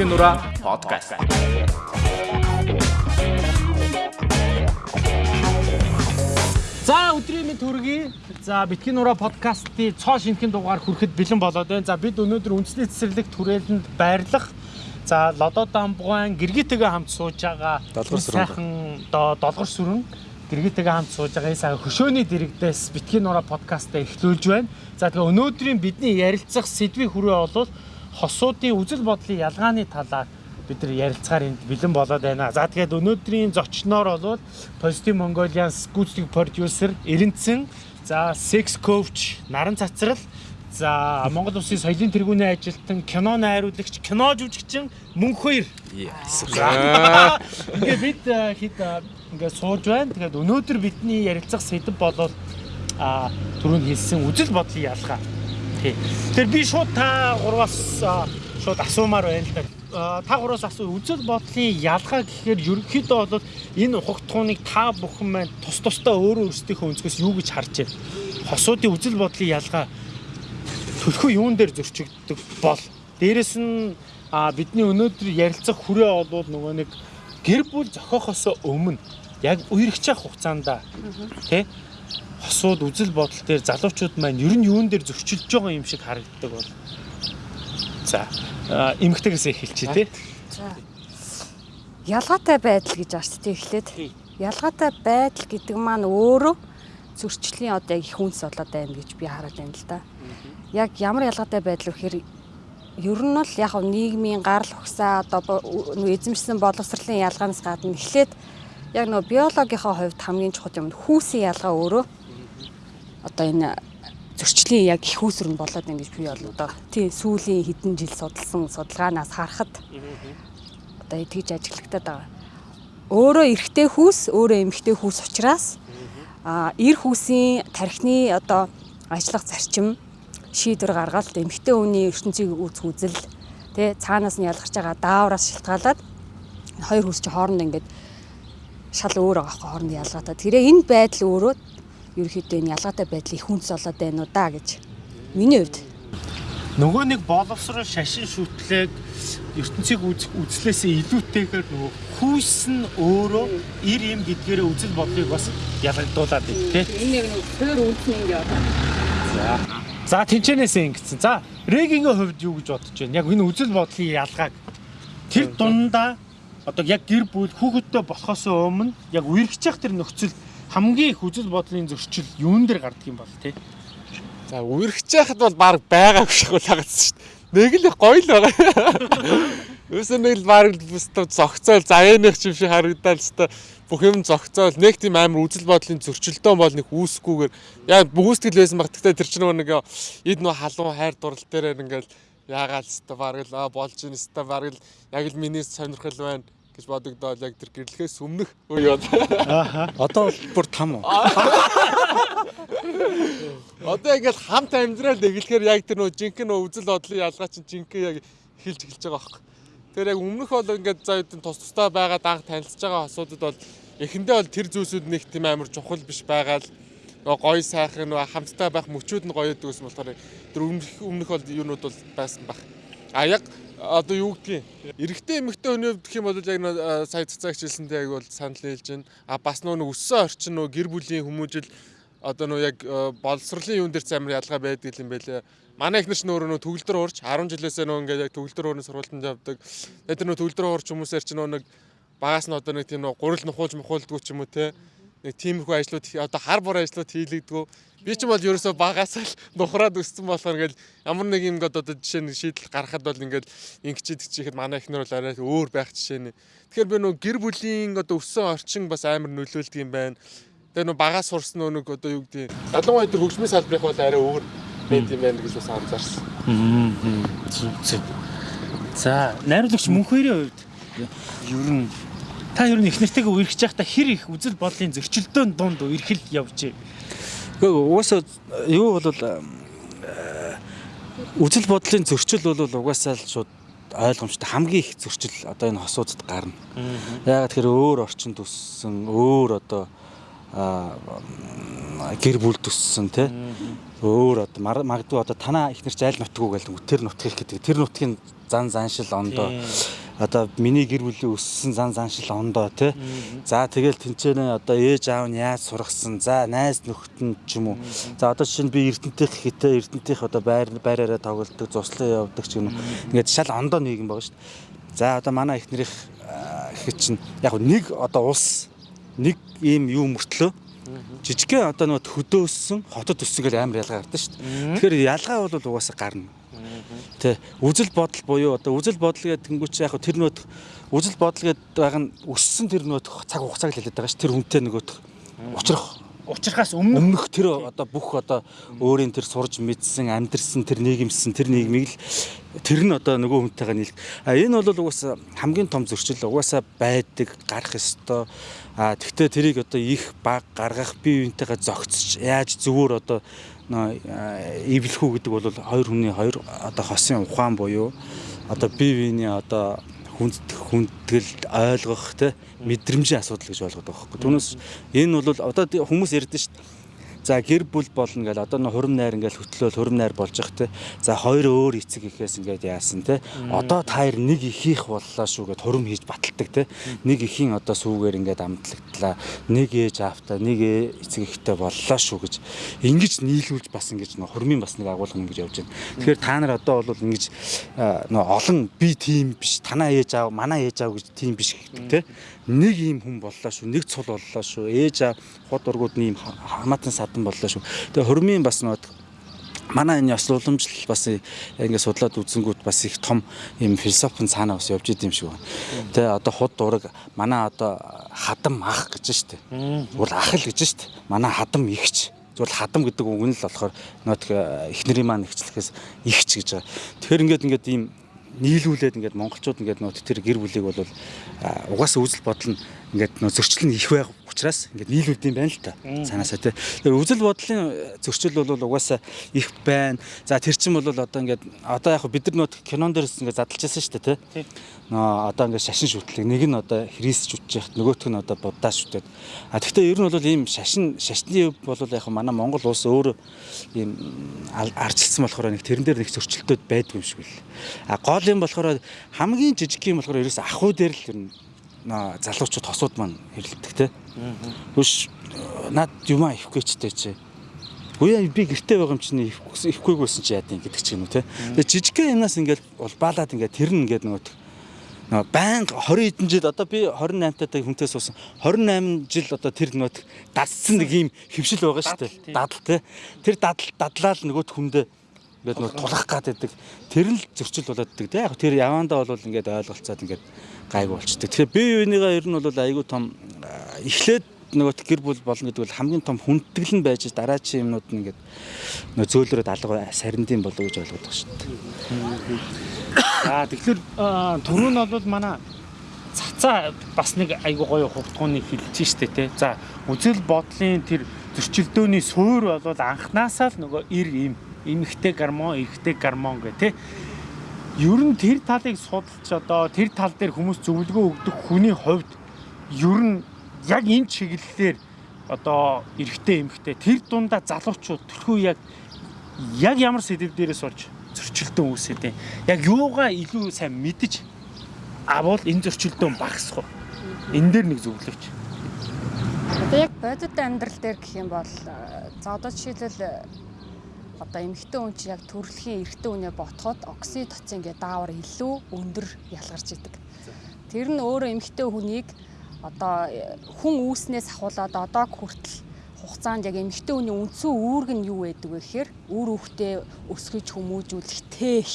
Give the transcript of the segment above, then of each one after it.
Битгий нураа подкаст. За өдрийн мэнд төргий. За битгий нураа подкастын цоо шинхэн дугаар хүрэхэд бэлэн болоод байна. За бид өнөөдөр үндэсний цэцэрлэг түрээлэнд байрлах За лодо дамбугайн гэргитэйгээ хамт сууж байгаа сайхан доо долгор сүрэн гэргитэйгээ хамт сууж байгаа энэ сайхан хөшөөний дэрэгдээс битгий нураа подкастаа эхлүүлж байна. За тэгээ өнөөдрийн бидний ярилцах сэдвийн хүрээ бол хосуудын үзэл бодлын ялгааны талаар бид нар ярилцахаар энд бэлэн болоод байна. За тэгээд өнөөдрийн зочноор бол Positive Mongolian Scootling producer Эренцэн, за sex coach Наран цацрал За Монгол Улсын соёлын тэргүүний ажилтан, кино найруулагч, кино жүжигчин мөн хоёр. Ингээ бид э, хэд э, ингээ сууж байна. Тэгээд өнөөдөр бидний ярилцах сэдв болол а түрүүнд хэлсэн үжил бодлын ялгаа. Тий. Тэр би шууд та гурваас шууд асуумаар байна л да. Та гураас асуу үжил бодлын ялгаа гэхээр ерөнхийдөө бол энэ ухагтхууныг та бүхэн маань тус тусдаа өөрөө өөрсдийнхөө өнцгөөс юу гэж харж байна. Хосуудын үжил бодлын ялгаа төлхөө юун дээр зөрчигддөг бол дээрэс нь бидний өнөөдөр ярилцах хүрээ бол нөгөө нэг гэр бүл зохиохоос өмнө яг үерхчих хугацаанд тий хосууд үзэл бодол дээр залуучууд маань ер нь юун дээр зөрчилж байгаа юм шиг харагддаг бол за эмгтэгээс эхэлчихье тий За. Ялгаатай байдал гэж ааш тий эхлээд. Ялгаатай байдал гэдэг маань өөрөө зөрчлийн одоо яг их хүнс болоод байна гэж би хараад байна л да. Яг ямар ялгаатай байдал вэ гэхээр ер нь л яг нийгмийн гарал ухсаа одоо эзэмшсэн боловсролын ялгаанаас гадна эхлээд яг нөгөө биологийнхаа хувьд хамгийн чухал юм нь хүүсийн ялгаа өөрөө одоо энэ зөрчлийн яг их нь болоод байна гэж би бол одоо тий сүүлийн хэдэн жил судалсан судалгаанаас харахад одоо тэгж ажиглагдаад байгаа. Өөрөө эрэгтэй хүүс, өөрөө эмэгтэй хүүс учраас а эр хүүсийн тархины одоо ажиллах зарчим шийдвэр гаргаад эмэгтэй хүний ертөнцийг үүсэх үзэл тэ цаанаас нь ялгарч байгаа даавраас шалтгаалаад хоёр хүүс чи хооронд ингээд шал өөр байгаа хөө хооронд ялгаатай. тэрээ энэ байдал өөрөө ерөөхдөө энэ ялгаатай байдлыг их хүнс болоод байна уу да гэж. Миний хувьд. Нөгөө нэг боловсрол шашин шүтлэг ертөнцийг үзлээсээ илүүтэйгээр нөгөө хүүс нь өөрөө ир юм гэдгээрээ үзэл бодлыг бас ялгагдуулаад байна тий. Энэ нэг төр үндэсний ингээд За тэнчэнээсээ ингэсэн. За Регийн хувьд юу гэж бодож байна? Яг энэ үзэл бодлын ялгааг. Тэр дундаа одоо яг гэр бүл хүүхэдтэй болохоос өмнө яг үерхчих тэр нөхцөл хамгийн их үзэл бодлын зөрчил юун дээр гардаг юм бол тий? За үерхэж яхад бол баг байгаа шиг лагацсан шүү дээ. Нэг л гоё л байгаа. Юусэн нэг л баг бүстэ зогцоол заяаных юм шиг харагдал та бүх юм зогцоол нэг тийм амар үзэл бодлын зөрчилдөөн бол нэг үүсгүүгээр яа бүгүсгэл байсан баг. Тэгтээ тэр чинь нэг эд нөө халуун хайр дурал дээр ингээл яагаал өстө баг л болж ин өстө баг л яг л миний сонирхол байна гэж бодогдоод яг тэр гэрлэхээс өмнөх үе бол Одоо бол бүр там уу? Одоо ингээл хамт амьдрал эглэхээр яг тэр нөө жинхэнэ нөө үзэл бодлын ялгаа чинь жинхэнэ яг эхэлж эхэлж байгаа байхгүй. Тэр яг өмнөх бол ингээд за хэдэн тус тустай байгаа анх танилцж байгаа асуудад бол эхэндээ бол тэр зүйлсүүд нэг тийм амар чухал биш байгаа л нөө гоё сайхан нөө хамттай байх мөчүүд нь гоё гэдэг юм болохоор тэр өмнөх өмнөх бол юунууд бол байсан баг. А яг одоо юу гэдгийг эрэгтэй эмэгтэй хүний хувьд гэх юм бол яг сая цацаагч хэлсэнтэй яг бол санал нийлж байна. А бас нөө өссөн орчин нөө гэр бүлийн хүмүүжил одоо нөө яг боловсролын юун дээр ч амар ялгаа байдаг юм байлээ. Манай ихнэр ч нөр нөө төгөлдөр уурч 10 жилээсээ нөө ингээд яг төгөлдөр уурны сургалтанд явдаг. Тэр нөө төгөлдөр уурч хүмүүсээр ч нөө нэг багаас нь одоо нэг тийм нөө гурил нухуулж мухуулдгүү ч юм уу те. Нэг тиймэрхүү ажлууд одоо хар бор ажлууд хийлэгдгүү. Би ч юм бол ерөөсөө багаас л нухраад өссөн болохоор ингээд ямар нэг юм одоо жишээ нь шийдэл гаргахад бол ингээд ингэчихэд чихэд манай ихнэр бол арай өөр байх жишээ нэ. Тэгэхээр би нөө гэр бүлийн одоо өссөн орчин бас амар нөлөөлдөг юм байна. Тэгээ нөө багаас сурсан нэг одоо юу гэдэг ялангуяа тэр хөгжмийн салбарыг бол арай өөр байд юм байна гэж бас анзаарсан. За найруулагч мөн хоёрын хувьд ер нь та ер нь их нэртэйгээ үерхэж байхдаа хэр их үзэл бодлын зөрчилдөөн дунд үерхэл явж Гэхдээ угаасаа юу бол э, үзэл бодлын зөрчил бол угаасаа л шууд ойлгомжтой хамгийн их зөрчил одоо энэ хосуудад гарна. Яагаад тэгэхээр өөр орчинд өссөн, өөр одоо гэр бүл төссөн тий. өөр одоо магадгүй одоо танаа ихнэр ч айл нутгуу гэдэг тэр нутгийг гэдэг. Тэр нутгийн зан заншил ондоо одоо миний гэр бүлийн өссөн зан заншил ондоо тий за тэгэл тэнцэнэ одоо ээж аав нь яаж сургасан за найз нөхдөд ч юм уу? За одоо жишээ нь би эрдэнтийнх хитэ эрдэнтийнх одоо байр байраараа тоглолдог зуслан явдаг ч юм уу? Ингээд шал ондоо нийгэм байгаа шүү дээ за одоо манай ихнэрийнх гэхэд чинь яг нэг одоо улс нэг ийм юу мөртлөө жижигхэн одоо нөгөө хөдөөссөн хотод өссөн гэл амар ялгаа гардаг шүү дээ. Тэгэхээр ялгаа бол угаасаа гарна. Тэ үзэл бодол буюу одоо үзэл бодол гэдэг тэнгуүч яг тэр нөт үзэл бодол гэдэг байгаа нь өссөн тэр нөт цаг хугацааг хэлээд байгаа ш тэр хүнтэй нөгөөх учрах. Учрахаас өмнө өмнөх тэр одоо бүх одоо өөрийн тэр сурж мэдсэн амьдрсан тэр нийгэмсэн тэр нийгмийг л тэр нь одоо нөгөө хүнтэйгээ нийлэх. А энэ бол угаасаа хамгийн том зөрчил угаасаа байдаг гарах ёстой. А тэгвэл тэрийг одоо их баг гаргах бие биентэйгээ зогцож яаж зөвөр одоо эвлэх үү гэдэг бол хоёр хүний хоёр одоо хосын ухаан буюу одоо бие биений одоо хүндэх хүндгэл ойлгох те мэдрэмжийн асуудал гэж ойлгоод байгаа байхгүй. Түүнээс энэ бол одоо хүмүүс ярьдэн шүү дээ. За гэр бүл болно гэл одоо нэг хурим найр ингээл хөтлөөл хурим найр болж явах те. За хоёр өөр эцэг ихээс ингээд яасан те. Одоо та хоёр нэг ихийнх боллоо шүү гэд хурим хийж баталдаг те. Нэг ихийн одоо сүүгээр ингээд амтлагдлаа. Нэг ээж аавтай нэг эцэг ихтэй боллоо шүү гэж ингэж нийлүүлж бас ингэж нэг хурмын бас нэг агуулга ингэж явж байна. Тэгэхээр та нар одоо бол ингэж нөө олон би тим биш. Танаа ээж аав, манай ээж аав гэж тим биш гэдэг те нэг ийм хүн боллоо шүү нэг цул боллоо шүү ээж аа хот ургууд ийм хамаатан садан боллоо шүү тэгээ хормын бас нөт манай энэ ёс уламжлал бас ингээд судлаад үзэнгүүт бас их том юм философи цаанаа бас явж идэм шиг байна. Тэ одоо худ дураг манай одоо хадам ах гэж штэ. Зүгээр ах л гэж штэ. Манай хадам ихч. Зүгээр хадам гэдэг үг нь л болохоор нөт эхнэрийн маань ихчлэхээс ихч гэж байгаа. Тэгэхээр ингээд ингээд ийм нийлүүлээд ингээд монголчууд ингээд нөт тэр гэр бүлийг бол угаасаа үзэл бодол нь ингээд нөө зөрчил нь их байх учраас ингээд нийлүүлд юм байна л та. Цаанаасаа тий. Тэр үзэл бодлын зөрчил бол угаасаа их байна. За тэр чин бол одоо ингээд одоо яг бид нар нөт кинон дээрс ингээд задлж байсан шүү дээ тий. Нөө одоо ингээд шашин шүтлэг нэг нь одоо христж үтж яхад нөгөөх нь одоо буддаа шүтээд. А тэгвэл ер нь бол ийм шашин шашны бол яг манай Монгол улс өөр ийм арчилсан болохоор нэг тэрэн дээр нэг зөрчилтөд байдгүй юм шиг л. А гол юм болохоор хамгийн жижиг юм болохоор ерөөс ахуй дээр л ер нь залуучууд хосууд маань хэрэлдэг те. Түш над юмаа ихгүй ч те чи. Үе би гэртээ байгаа юм чинь ихгүй байсан чи яа гэдэг ч юм уу те. Тэгээ жижигхэн юмнаас ингээд бол баалаад ингээд тэр нь ингээд нөгөө нөгөө байнга 20 хэдэн жил одоо би 28 таатай хүнтэй суусан 28 жил одоо тэр нөгөө дадсан нэг юм хөвшил байгаа шүү дээ. Дадал те. Тэр дадал дадлал нөгөөт хүндээ ингээд нөгөө тулах гад байдаг. Тэр л зөрчил болоод байдаг те. Яг тэр явандаа бол ингээд ойлголцоод ингээд гайгүй болчдөг. Тэгэхээр бие биенийгаа ер нь бол айгүй том эхлээд нөгөө гэр бүл болно гэдэг бол хамгийн том хүндэтгэл нь байж дараачийн юмнууд нь ингээд нөгөө зөөлрөөд алга сарндин болоо гэж ойлгоод байгаа шүү дээ. За тэгэхээр түрүү нь бол манай цацаа бас нэг айгуу гоё хугтгууны хэлж штэ те. За үзэл бодлын тэр зөрчилдөөний суур бол анханасаа л нөгөө ир им эмхтэй гармон, эрхтэй гармон гэх те ер нь тэр талыг судалж одоо тэр тал дээр хүмүүс зөвлөгөө өгдөг хүний хувьд ер нь яг энэ чиглэлээр одоо эрэгтэй эмэгтэй тэр дундаа залуучууд тэрхүү яг яг ямар сэдв дээрээс орж зөрчилдөөн үүсээд юм. Яг юугаа илүү сайн мэдж авал энэ зөрчилдөөн багасах уу? Энэ дээр нэг зөвлөвч. Одоо яг бодит амьдрал дээр гэх юм бол за одоо жишээлбэл одоо эмэгтэй хүн чинь яг төрөлхийн эрэгтэй хүнээ ботход окситоцин гэдэг даавар илүү өндөр ялгарч идэг. Тэр нь өөрөө эмэгтэй хүнийг одоо хүн үүснээс ахуулаад одоо хүртэл хугацаанд яг эмэгтэй хүний үндсэн үүрэг нь юу байдаг вэ гэхээр үр хөвгтөө өсгөж хүмүүжүүлэх тээх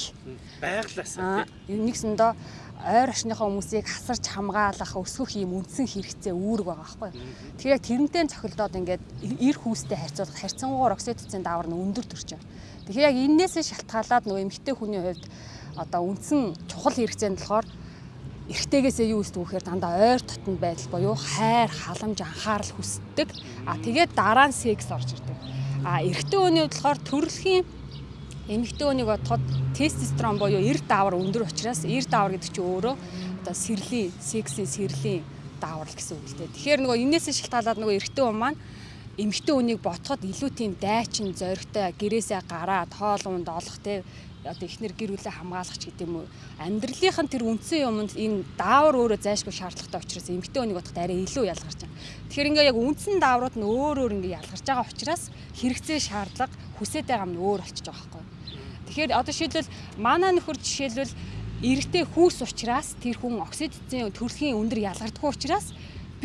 байглаасаа нэгсэндээ ойр орчныхоо хүмүүсийг хасарч хамгаалах өсгөх юм үндсэн хэрэгцээ үүрэг байгаа байхгүй. Тэгэхээр яг тэрнтэй цохилдоод ингээд эр хүүстэй харьцуулах харьцангуйгаар окситоцин даавар нь өндөр төрж байгаа. Тэгэхээр яг энээсээ шалтгаалаад нөгөө эмэгтэй хүний хувьд одоо үндсэн чухал хэрэгцээ нь болохоор эрэгтэйгээсээ юу өсдөг вэхээр дандаа ойр дотнд байдал буюу хайр, халамж, анхаарал хүсдэг. А тэгээд дараа нь секс орж ирдэг. А эрэгтэй хүний хувьд болохоор төрөлхийн эмэгтэй хүнийг бодоход тестостерон буюу эр даавар өндөр учраас эр даавар гэдэг чинь өөрөө одоо сэрлийн, сексийн сэрлийн даавар л гэсэн үг л дээ. Тэгэхээр нөгөө энээсээ шалтгаалаад нөгөө эрэгтэй хүн маань эмэгтэй хүнийг ботход илүү тийм дайчин зоригтой гэрээсээ гараад хоол унд олох те одоо ихнэр гэр бүлээ хамгаалах ч гэдэм үү амьдралынх нь тэр үндсэн юмд энэ даавар өөрөө зайшгүй шаардлагатай учраас эмэгтэй хүнийг бодоход арай илүү ялгарч байгаа. Тэгэхээр ингээ яг үндсэн дааврууд нь өөр өөр ингээ ялгарч байгаа учраас хэрэгцээ шаардлага хүсээд байгаа юм нь өөр болчихж байгаа байхгүй. Тэгэхээр одоо шийдвэл манай нөхөр жишээлбэл эрэгтэй хүүс учраас тэр хүн оксидцийн төрөлхийн өндөр ялгардаггүй учраас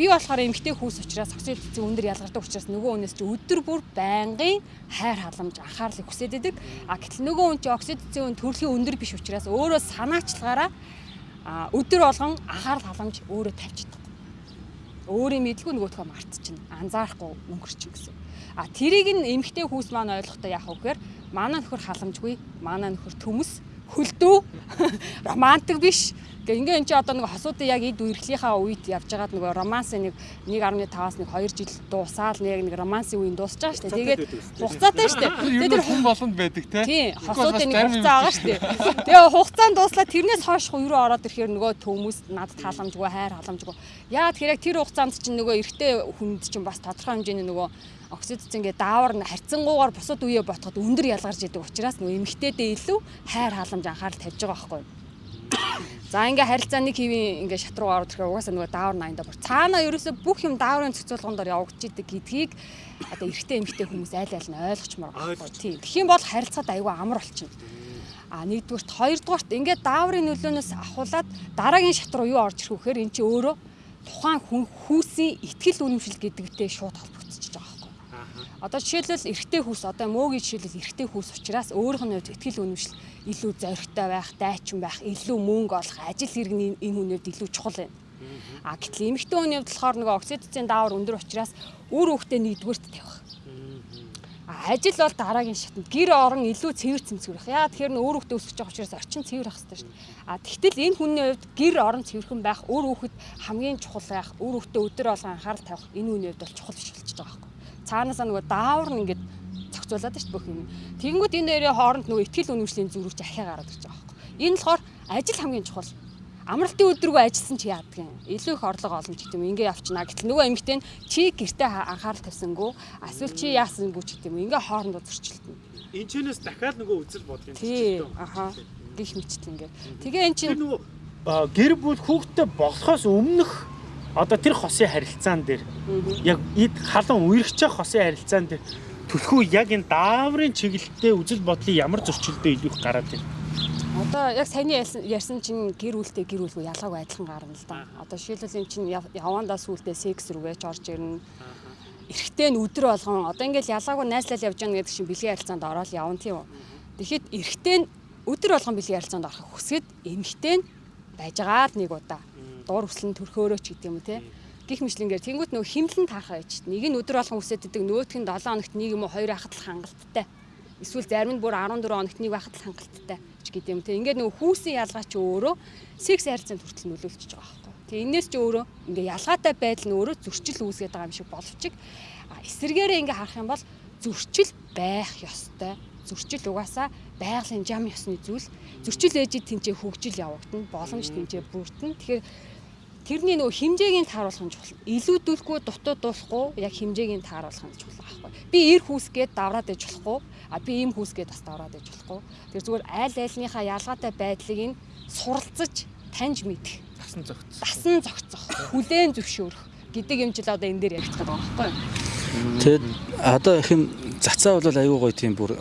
Би болохоор эмгтэй хүүс учраас оксид эцэг өндөр ялгардаг учраас нөгөө хүнээс чи өдөр бүр байнгын хайр халамж анхаарлыг хүсээд идэг. А гэтэл нөгөө хүн чи оксид эцэг төрөлхийн өндөр биш учраас өөрөө санаачлагаараа өдөр болгон анхаарал халамж өөрөө тавьчихдаг. Өөрийн мэдлгүй нөгөөдхөө мартчихна. Анзаарахгүй өнгөрчих гэсэн. А тэрийг нь эмгтэй хүүс маань ойлгохдоо яах вэ гэхээр манай нөхөр халамжгүй, манай нөхөр төмөс, хөлдөө, романтик биш Гэ ингээ эн чи одоо нэг хосуудын яг эд үерхлийнхаа үед явж байгаад нөгөө романсын нэг 1.5-аас нэг 2 жил дуусаал нэг нэг романсын үеийн дуусч байгаа шүү дээ. Тэгээд хугацаатай шүү дээ. Тэгээд тэр хүн болгонд байдаг те. Тийм, хосуудын нэг хугацаа байгаа шүү дээ. Тэгээ хугацаанд дуслаа тэрнээс хойш юу ороод ирэхээр нөгөө төмөс надад халамжгүй, хайр халамжгүй. Яагаад тэгэхээр тэр хугацаанд чинь нөгөө эрэгтэй хүнд чинь бас тодорхой хэмжээний нөгөө оксидц ингээ даавар нь харьцангуйгаар бусад үеэ ботход өндөр ялгарч идэг учраас нөгөө эмэгтэйдээ илүү хайр халамж анхаарал тавьж байгаа байхгүй юу? За ингээ харилцаа нэг хэвийн ингээ шат руу ороод ирэхээр угаасаа нөгөө даавар найнда бүр цаана ерөөсө бүх юм дааврын зохицуулгандор явагдаж идэг гэдгийг одоо эрэгтэй эмэгтэй хүмүүс айл айл нь ойлгочмоор байна. Тийм. Тэгэх юм бол харилцаад аюу амар болчихно. А нэгдүгürt хоёрдугаарт ингээ дааврын нөлөөнөөс ахуулаад дараагийн шат руу юу орж ирэх вэ гэхээр эн чинь өөрөө тухайн хүн хүүсийн ихтгэл үнэмшил гэдэгтэй шууд холбогдчихж байгаа Одоо жишээлбэл эрэгтэй хүүс одоо мөөгийн жишээлбэл эрэгтэй хүүс учраас өөрийнх нь ихтгэл үнэмшил илүү зоригтой байх, дайчин байх, илүү мөнгө олох, ажил хэрэг нь энэ хүнээд илүү чухал байна. А гэтэл эмэгтэй хүний хувьд болохоор нөгөө оксидцийн даавар өндөр учраас үр хөвгтөө нэгдүгээрт тавих. А ажил бол дараагийн шатнд гэр орон илүү цэвэр цэмцгэрэх. Яа тэгэхээр нөр хөвгтөө өсөж байгаа учраас орчин цэвэр ах хэрэгтэй шүү дээ. А тэгтэл энэ хүний хувьд гэр орон цэвэрхэн байх, үр хөвгт хамгийн чухал байх, үр хөвгтөө өдөр болгон анхаарал тавих энэ хүний хувьд бол чухал биш юм цаанаасаа нөгөө даавар нь ингээд зохицуулаад шүү бүх юм. Тэгэнгүүт энэ хоёрын хооронд нөгөө ихтгэл үнэмшлийн зүрх ахиа гараад ирж байгаа байхгүй. Энэ болохоор ажил хамгийн чухал. Амралтын өдрөгөө ажилласан чи яадаг юм. Илүү их орлого олно ч гэдэг юм. Ингээ явчихна. Гэтэл нөгөө эмэгтэй нь чи гэртээ анхаарал тавьсангүй, эсвэл чи яасангүй ч гэдэг юм. Ингээ хоорондоо зөрчилдөнө. Энэ чинээс дахиад нөгөө үзэл бодлын зөрчилдөө. Аха. Гих мэтл ингээ. Тэгээ эн чинь нөгөө гэр бүл хүүхдтэй болохоос өмнөх одоо тэр хосын харилцаан дээр яг эд халуун үерхчих хосын харилцаан дээр төлхөө яг энэ дааврын чиглэлтэй үзэл бодлын ямар зөрчилдөө илүү их гараад байна. Одоо яг саяны ярьсан чинь гэр бүлтэй гэр бүлгүй ялгаагүй адилхан гарна л да. Одоо жишээлбэл энэ чинь явандаа сүултээ секс рүүгээ ч орж ирнэ. Эрэгтэй нь өдөр болгон одоо ингээл ялгаагүй найзлал явж байгаа гэдэг чинь бэлгийн харилцаанд ороод явна тийм үү. Тэгэхэд эрэгтэй нь өдөр болгон бэлгийн харилцаанд орохыг хүсгээд эмэгтэй нь байж байгаа л нэг удаа дур хүслэн төрхөөрөө ч гэдэг юм уу те? Гих мэтлэнгээр тэнгуут нөгөө химлэн таахаа гэж нэг нь өдөр болгон үсээд идэг нөгөөх нь 7 хоногт нэг юм уу 2 хахад л хангалттай. Эсвэл зарим нь бүр 14 хоногт нэг байхад л хангалттай ч гэдэг юм те? Ингээд нөгөө хүүсийн ялгаа ч өөрөө секс харилцаанд хүртэл нөлөөлчихөж байгаа байхгүй тэгээ энэс ч өөрөө ингээ ялгаатай байдал нь өөрөө зөрчил үүсгээд байгаа юм шиг боловч эсэргээрээ ингээ харах юм бол зөрчил байх ёстой. Зөрчил угаасаа байгалийн жам ёсны зүйл. Зөрчил ээжид тэнцээ хөгжил явагдана боломж тэнцээ бүрдэн тэгэхээр тэрний нөгөө хэмжээг нь тааруулах нь чухал. Илүүдүүлэхгүй дутуу дуулахгүй яг хэмжээг нь тааруулах нь чухал байхгүй. Би эр хүүсгээд давраад ээж болохгүй. А би ийм хүүсгээд бас давраад ээж болохгүй. Тэр зүгээр айл айлныхаа ялгаатай байдлыг нь суралцаж таньж мэдэх. Дасан зогцох. Дасан зогцох. Хүлээн зөвшөөрөх гэдэг юм жил одоо энэ дээр яригдах гэдэг байгаа байхгүй. Тэгэд одоо их юм цацаа бол аюу гой тийм бүр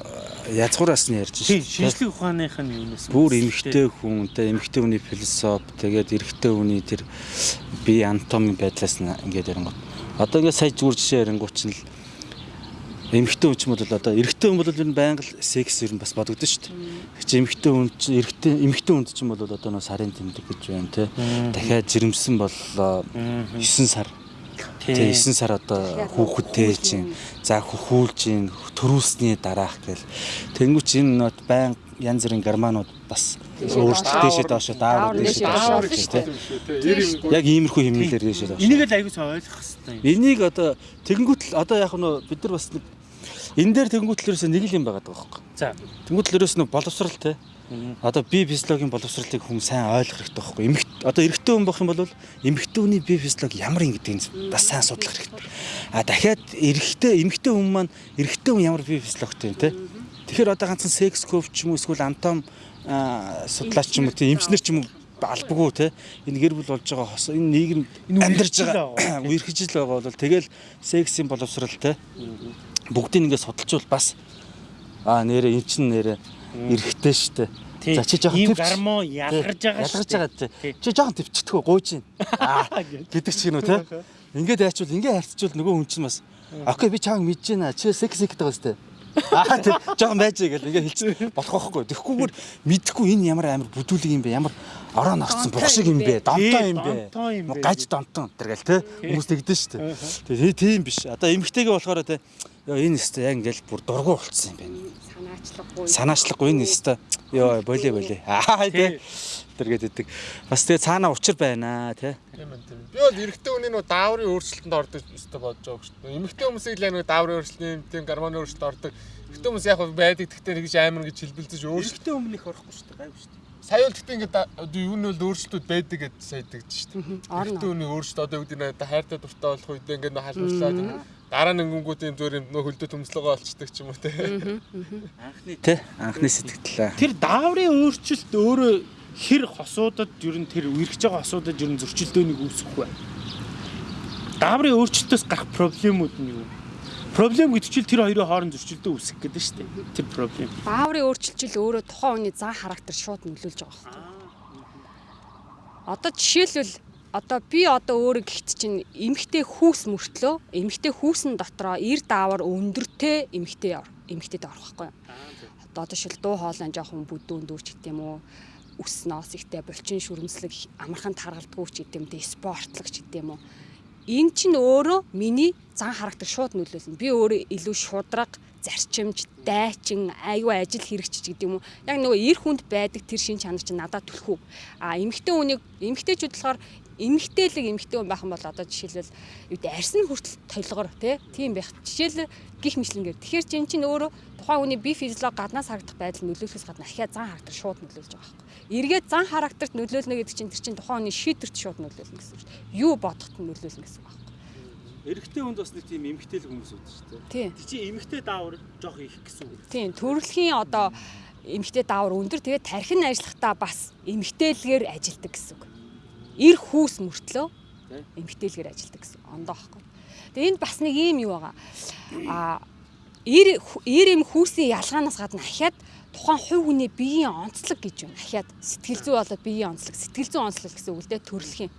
язгуураас нь ярьж шээ. Шинжлэх ухааных нь юунаас бүр эмгтэй хүн, тэ эмгтэй хүний философи, тэгээд эрэгтэй хүний тэр бие анатомийн байдлаас нь ингээд ярингууд. Одоо ингээд сая зүгээр жишээ ярингууд чинь л эмгтэй хүн ч юм бол одоо эрэгтэй хүн бол ер нь байнга секс ер нь бас бодогдсон шүү дээ. Чи эмгтэй хүн чи эрэгтэй эмгтэй хүнд ч юм бол одоо нөө сарын тэмдэг гэж байна те. Дахиад жирэмсэн боллоо 9 сар Тэгээ 9 сар одоо хүүхэдтэй чинь за хөхүүлж чинь төрүүлсний дараах гэл. Тэнгүүч энэ нот байн янз бүрийн германууд бас өөрсдөө дэшээ доошо даавар дэшээ доошо тийм. Яг иймэрхүү хэмнэлээр дэшээ доошо. Энийг л аягүй сайн ойлгох хэрэгтэй. Энийг одоо тэгэнгүүт л одоо яг нөө бид нар бас нэг энэ дээр тэнгуүтлэрээс нэг л юм байгаа даа байхгүй. За. Тэнгуүтлэрээс нэг боловсрал те. Одоо би физиологийн боловсролыг хүн сайн ойлгох хэрэгтэй байхгүй. Эмэгт одоо эрэгтэй хүн болох юм бол эмэгтэй хүний бие физиологи ямар юм гэдгийг бас сайн судлах хэрэгтэй. А дахиад эрэгтэй эмэгтэй хүн маань эрэгтэй хүн ямар бие физиологитой юм те. Тэгэхээр одоо ганцхан секс коуч ч юм уу эсвэл антом судлаач ч юм уу тийм эмчнэр ч юм уу албагүй те? Энэ гэр бүл болж байгаа хос энэ нийгэм амьдарч байгаа үерхжил байгаа бол тэгэл сексийн боловсрал те? Бүгдийг ингээд судалжвал бас аа нэрээ эн чин нэрээ эрэхтэй штэ За чи жоохон ийм төвч. гармо ялгарж байгаа ялгарч шүү байгаа дээ. тий. Чи жоохон төвчтгөө гуйж гин. Аа гэдэг ч гинөө те. Ингээд айчвал ингээд харьцчвал нөгөө хүн чинь бас окей би чааг мэдэж байна. Чи секс секс байгаа сте. Аа тий жоохон байж гэл ингээд хэлчих болох байхгүй. Тэгэхгүйгээр мэдхгүй энэ ямар амар бүдүүлэг юм бэ? Ямар орон орцсон Донтой бухшиг юм бэ? Тий, юм бэ? Гаж донтон тэргээл те. Хүмүүс тэгдэж штэ. Тэгээ тийм биш. Одоо эмгтэйгээ болохоор те ёо энэ өстө яг ингээл бүр дургу болцсон юм байна санаачлахгүй. санаачлахгүй энэ өстө ёо болио болио аа тий тэргээд идэг бас тэгээ цаана учир байна тий Тийм ээ тийм. Би бол эрэгтэй хүний нөө дааврын өөрчлөлтөнд ордог өстой бодож байгаа шүү дээ. Эмэгтэй хүмүүсийг л нэг дааврын өөрчлөлт, тийм гормоны өөрчлөлт ордог. Эрэгтэй хүмүүс яг хөө байдаг гэхдээ нэгж амар гэж хэлбэлзэж өөрчлөлт. Эрэгтэй өмнөх орохгүй шүү дээ гайв шүү дээ Сая бол гэхдээ ингээд юу нь бол өөрчлөлтүүд байдаг гэж сайддаг шүү дээ. Орно. Өөрчлөлт одоо юу гэдэг нь хайртай дуртай болох үед ингээд нөө халуурлаад дараа нь өнгөнгүүд юм зүгээр юм нөө хөлдөө төмслөгөө олцдог ч юм уу те. анхны тий анхны сэтгэлээ Тэр дааврын өөрчлөлт өөрөө хэр хосуудад ер нь тэр үргэж байгаа хосуудад ер нь зөрчилдөөнийг үүсгэх вэ? Дааврын өөрчлөлтөөс гарах проблемууд нь юу? Проблем гэдэг чинь тэр хоёрын хооронд зөрчилдөө үүсгэх гэдэг шүү дээ. Тэр проблем. Бааврын өөрчлөлт өөрөө тухайн хүний зан характер шууд нөлөөлж байгаа хэрэг. Одоо жишээлбэл одоо би одоо өөрөө гихт чинь эмгтэй хүүс мөртлөө эмгтэй хүүсэн дотроо эр даавар өндөртэй эмгтэй ор эмгтэйд орох байхгүй юу? Одоо жишээл дуу хоолой жоохон бүдүүн дүүрч гэдэг юм уу? Үс ноос ихтэй булчин шүрмслэг амархан таргалдгүй ч гэдэг юм те спортлог ч гэдэг юм уу? Энэ чинь өөрөө миний зан характер шууд нөлөөлнө. Би өөрөө илүү шудраг, зарчимж, дайчин, аюу ажил хэрэгч гэдэг юм уу. Яг нөгөө эр хүнд байдаг тэр шин чанар чинь надад түлхүү. А эмэгтэй хүнийг эмэгтэйчүүд болохоор эмэгтэйлэг эмэгтэй хүн байх юм бол одоо жишээлбэл юу гэдэг арьсан хүртэл толгор тий тийм байх. Жишээл гих мэтлэнгээр. Тэгэхээр чинь чинь өөрөө тухайн хүний бие физиолог гаднаас харагдах байдал нөлөөлөхөөс гадна ахиа зан характер шууд нөлөөлж байгаа байхгүй. Эргээд зан характерт нөлөөлнө гэдэг чинь тэр чинь тухайн хүний шийдвэрт шууд нөлөөлнө гэсэн үг шүү дээ. Юу бодоход нөлөөлнө гэсэн үг байхгүй. эрэгтэй хүнд бас нэг тийм эмгтэй л хүмүүс үүд шүү дээ Тийм. Тэг чи эмэгтэй даавар жоох их гэсэн үг. Тийм төрөлхийн одоо эмгтэй даавар өндөр тэгээд тархин ажиллахдаа бас эмгтээлгээр ажилдаг гэсэн үг. Ир хүүс мөртлөө эмгтээлгээр ажилдаг гэсэн ондоо байхгүй. Тэгээд энд бас нэг ийм юу байгаа. А ир ир эм хүүсийн ялгаанаас гадна ахиад тухайн хувь хүний биеийн онцлог гэж юм. Ахиад сэтгэл зүй болоод биеийн онцлог, сэтгэл зүйн онцлог гэсэн үг л дээ төрөлхийн.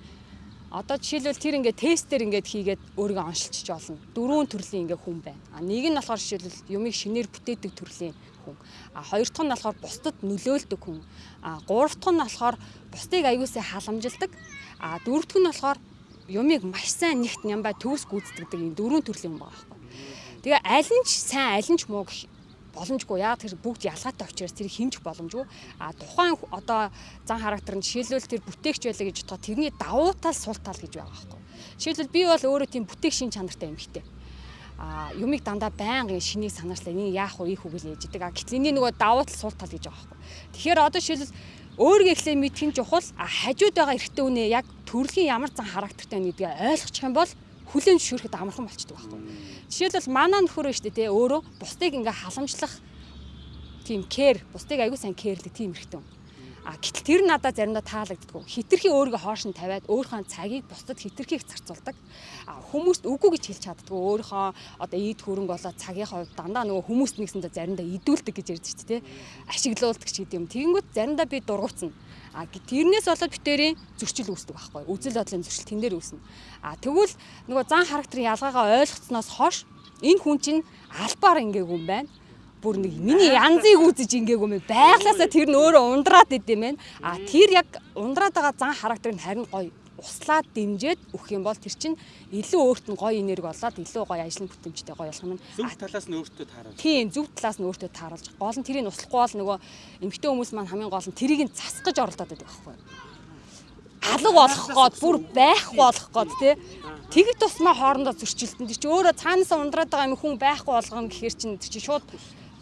Одоо жишээлбэл тэр ингээд тестээр ингээд хийгээд өөрийгөө оншилчиж олно. Дөрвөн төрлийн ингээд хүн байна. А нэг нь болохоор жишээлбэл юмыг шинээр бүтээдэг төрлийн хүн. А хоёр дахь нь болохоор бусдад нөлөөлдөг хүн. А гурав дахь нь болохоор бусдыг аюулсаа халамжилдаг. А дөрөв дэх нь болохоор юмыг маш сайн нэгт нямбай төгс гүйцэтгэдэг энэ дөрвөн төрлийн хүн байгаа байхгүй. Тэгээ аль нь ч сайн аль нь ч муу гэх боломжгүй. Яг тэр бүгд ялгаатай учраас тэрийг хэмжих боломжгүй. А тухайн одоо зан характер нь жишээлбэл тэр бүтээгч байлаа гэж бодоход тэрний давуу тал сул тал гэж байгаа байхгүй. Жишээлбэл би бол өөрөө тийм бүтээх шин чанартай юм хтэй. Юмыг дандаа байнгын шинийг санаачлаа энэ яах вэ ийх үгүй л ээждэг. А гэтэл энэ нөгөө давуу тал сул тал гэж байгаа байхгүй. Тэгэхээр одоо жишээлбэл өөрийгөө эхлээ мэдэх нь чухал. Хажууд байгаа эрэгтэй үнэ яг төрөлхийн ямар зан характертай гэдгийг ойлгочих юм бол хүлэн зөвшөөрөхөд амархан болчдөг байхгүй. Жишээлбэл манай нөхөр нь шүү дээ өөрөө бусдыг ингээ халамжлах тийм кэр бусдыг аягүй сайн кэрлэг тийм эрэгтэй. А гэтэл тэр надад заримдаа таалагддаг. Хитрхи өөрийгөө хоош нь тавиад өөрийнхөө цагийг бусдад хитрхийг зарцуулдаг. А хүмүүст үгүй гэж хэлж чаддаг. Өөрийнхөө одоо ийд хөрөнгө болоод цагийнхаа хувьд дандаа нөгөө хүмүүст нэгсэндээ заримдаа идүүлдэг гэж ярьж шүү дээ. Ашиглуулдаг ч гэдэг юм. Тэгэнгүүт заримдаа би дургуцна. А тэрнээс болоод битэрийн зөрчил үүсдэг байхгүй. Үзэл бодлын зөрчил тэн дээр үүснэ. А тэгвэл нөгөө зан характерын ялгаагаа ойлгоцсноос хойш энэ хүн чинь албаар ингээгүй юм байна бүр нэг миний янзыг үзэж ингээгүй юм байглаасаа тэр нь өөрөө ундраад идэм байх. А тэр яг ундраад байгаа зан характер нь харин гоё услаад дэмжиж өгөх юм бол тэр чинь илүү өөрт нь гоё энерги болоод илүү гоё ажлын бүтэмжтэй гоё болох юм. зөв талаас нь өөртөө тааруулж Тийм зөв талаас нь өөртөө тааруулж. Гол нь тэрийг услахгүй бол нөгөө эмгтэй хүмүүс маань хамгийн гол нь тэрийг нь засгаж оролдоод байдаг байхгүй юу? Алга болох гээд бүр байхгүй болох гээд тий. Тэгэд тусмаа хоорондоо зөрчилдөн. Тэр чи өөрөө цаанаас ундраад байгаа юм хүн байхгүй болгоно гэхээр чинь чи шууд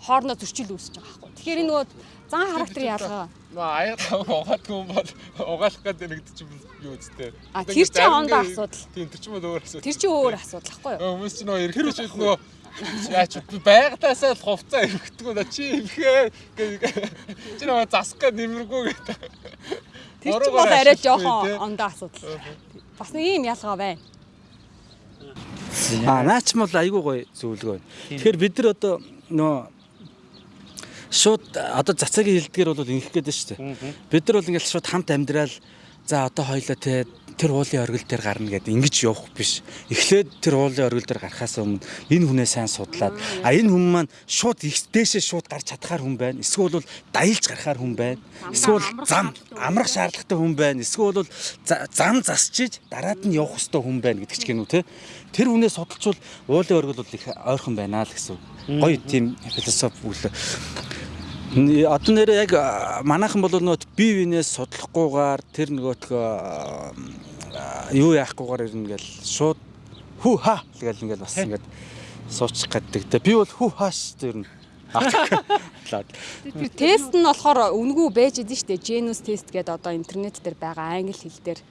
хоорондоо зөрчил үүсэж байгаа байхгүй. Тэгэхээр энэ нөгөө зан характер ялгаа. Нөө аяа тавг угаадгүй юм бол угаалах гэдэг нэгд чинь юу үстэй. А тэр чинь ондоо асуудал. Тийм тэр чинь өөр асуудал. Тэр чинь өөр асуудал байхгүй юу? Хүмүүс чинь нөгөө эргэж шийд нөгөө Яач байгадаасаа л хувцаа эвгдэггүй да чи эвхээ чи нөгөө засах гэ нэмэргүй гэдэг. Тэр чинь бол арай жоохон ондоо асуудал. Бас нэг юм ялгаа байна. А наач мал айгүй гоё зөвлөгөө. Тэгэхээр бид нар одоо нөө шууд одоо цацагийн хилдгээр бол ингэх гээд шүү дээ. Бид нар бол ингээл шууд хамт амьдрал за одоо хоёлоо те тэр уулын оргил дээр гарна гэдэг ингэж явах биш. Эхлээд тэр уулын оргил дээр гарахаас өмнө энэ хүнээ сайн судлаад а энэ хүн маань шууд их дээшээ шууд гарч чадхаар хүн байна. Эсвэл бол даялж гарахаар хүн байна. Эсвэл зам амрах шаардлагатай хүн байна. Эсвэл бол зам засчиж дараад нь явах хэвээр хүн байна гэдэг ч гэнүү те. Тэр хүнээ судалчвал уулын оргил бол их ойрхон байна л гэсэн. Гоё тийм философи үл Одоо нэрээ яг манайхан бол нөгөө бие биенээс судлахгүйгээр тэр нөгөөтгөө юу яахгүйгээр ирнэ гэл шууд хүү ха тэгэл ингээл бас ингээд суучих гаддаг. Тэ би бол хүү хааш тэр нь Тэр тест нь болохоор үнгүү байж идэв штэ. Genus test гэдэг одоо интернет дээр байгаа англи хэл дээр.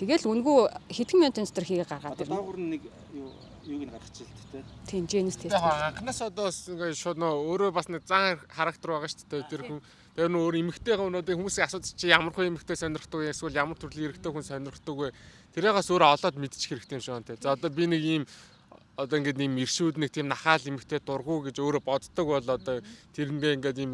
Тэгэл үнгүү хэдхэн минутын дотор хийгээ гаргаад ирнэ. Доогуур нэг юу юуг нь гаргачих л тээ. Тийм, Genus test. Яг анханаас одоо ингээ шууд нөө өөрөө бас нэг зан характер байгаа шүү дээ. Тэр хүн тэр нөө өөр эмэгтэй хүмүүсийн хүмүүсийн асуудал чи ямар хүн эмэгтэй сонирхдаг вэ? Эсвэл ямар төрлийн эрэгтэй хүн сонирхдаг вэ? Тэрээс өөрөө олоод мэдчих хэрэгтэй юм шиг байна те. За одоо би нэг ийм одоо ингээд нэм иршүүд нэг тийм нахаал эмэгтэй дургу гэж өөрөө боддог бол одоо тэрнгээ ингээд ийм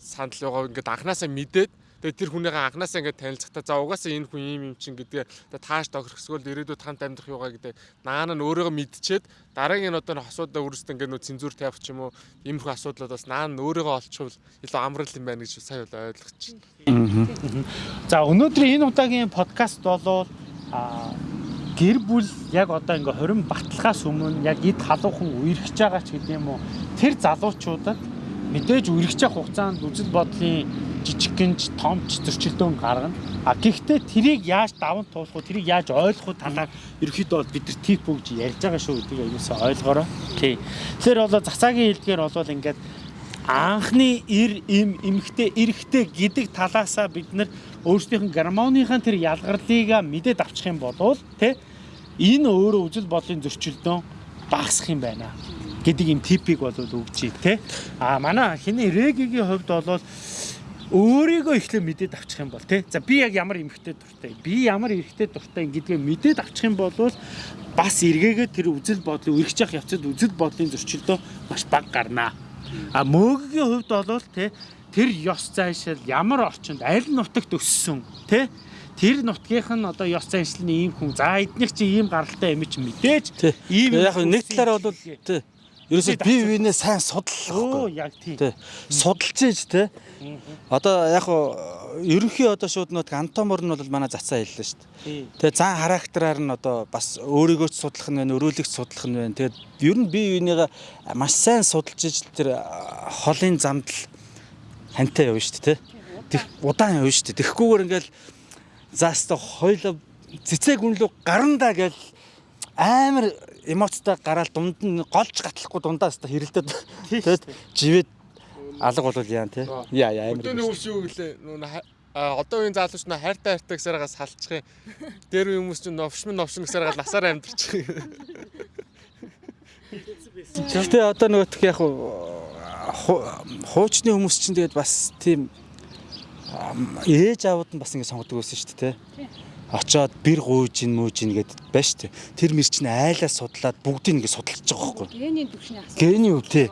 санал байгаа ингээд анханасаа мэдээд Тэгээ тэр хүнийгээ анханасаа ингээд танилцахтаа за угаасаа энэ хүн ийм юм чин гэдгээ тааш тохирхсгөл ирээдүйд хамт амьдрах юугаа гэдэг наана нь өөрийгөө мэдчихэд дараагийн одоо хосуудаа үрсд ингээд нөө цензуур тавих ч юм уу иймэрхүү асуудлууд бас наана өөрийгөө олчихвол илүү амрал юм байна гэж сайн ойлгочих. За өнөөдрийн энэ удаагийн подкаст болвол гэр бүл яг одоо ингээ 20 баталгаас өмнө яг эд халуухан үерхэж байгаа ч гэдэм үү тэр залуучуудад мэдээж үргэлжлэх хугацаанд үзэл бодлын жижиггэнж томч зөрчилдөөн гаргана. А гэхдээ тэрийг яаж даван туулах вэ? Тэрийг яаж ойлгох талаар ерөөхдөө бол бид нар тип өгж ярьж байгаа шүү гэдгийг аюулсаа ойлгоорой. Тий. Тэгэхээр болоо засаагийн хэлдгээр болвол ингээд анхны эр им эмхтэй эрэгтэй гэдэг талаасаа бид нар өөрсдийнх нь гармоныхаа тэр ялгарлыг мэдээд авчих юм бол тий энэ өөрөө үжил бодлын зөрчилдөөн багасах юм байна гэдэг юм типийг бол өгч тий. А манай хиний регийн хувьд бол өөрийгөө ихлэ мэдээд авчих юм бол тий. За би яг ямар эмхтэй дуртай, би ямар эрэгтэй дуртай гэдгээ мэдээд авчих юм бол бас эргээгээ тэр үзэл бодлын үргэж явах явцад үзэл бодлын зөрчилдөө маш бага гарнаа. А мөөгийн хувьд бол тий тэр ёс зайшил ямар орчинд аль нутагт өссөн тий тэр нутгийнх нь одоо ёс заншлын ийм хүн за эднийх чи ийм гаралтай юм чи мэдээж ийм яг нэг талаар бол тий Ерөөсөө бие биенээ сайн судлах. Оо яг тийм. Судалж ийж те. Одоо яг хуу ерөнхий одоо шууд нөт антомор нь бол манай зацаа хэллээ шүү дээ. Тэгээ зан характераар нь одоо бас өөрийгөө ч судлах нь байна, өрөөлөгч судлах нь байна. Тэгээд ер нь бие биенийгээ маш сайн судалж ийж тэр холын замд л хантай явна шүү дээ. Тэг удаан явна шүү дээ. Тэгэхгүйгээр ингээл заастаа хойло цэцэг үнлүү гарандаа гэл амар эмоцтой гараад дунд нь голж гатлахгүй дундаас та хэрэлдээд тэгээд живэд алга болвол яа те яа яа амар өдөөний үс юу гэлээ? Нүүн одоо үеийн залууч нөө хайртай хайртай гэсээрээ салчих юм. Дээр хүмүүс чинь новшмын новшин гэсээрээ насаар амьдэрчих Гэхдээ одоо нөгөөх яг хуучны хүмүүс чинь тэгээд бас тийм ээж аауд нь бас ингэ сонгодог байсан шүү дээ тий очоод бэр гуйж ин мүүж ин гэдэг байна шүү дээ. Тэр мэр чинь айлаа судлаад бүгдийг ингэ судалж байгаа байхгүй. Генийн төвшний асуулт. Гений үү те.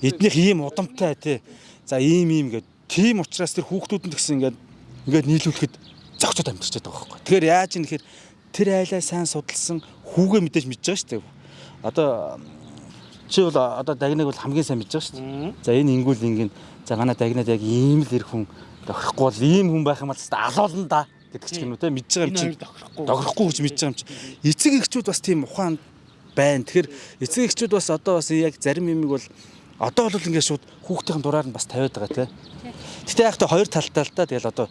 Эднийх ийм удамтай те. За ийм ийм гэдэг. Тийм учраас тэр хүүхдүүд нь гэсэн ингээд ингээд нийлүүлэхэд зогцоод амьдарчаад байгаа байхгүй. Тэгэхээр яаж юм нэхэр тэр айлаа сайн судалсан хүүгээ мэдээж мэдж байгаа шүү дээ. Одоо чи бол одоо дагнаг бол хамгийн сайн мэдж байгаа шүү дээ. За энэ ингүүл ингэн за гана дагнад яг ийм л ирэх хүн тохирохгүй бол ийм хүн байх юм бол алуулна да гэдэг ч юм уу те мэдж байгаа юм чинь тохирохгүй гэж мэдж байгаа юм чинь эцэг эхчүүд бас тийм ухаан байна. Тэгэхээр эцэг эхчүүд бас одоо бас яг зарим юмыг бол одоо бол ингээд шууд хүүхдийн дураар нь бас тавиад байгаа те. Гэтэ яг та хоёр талтай л та тэгэл одоо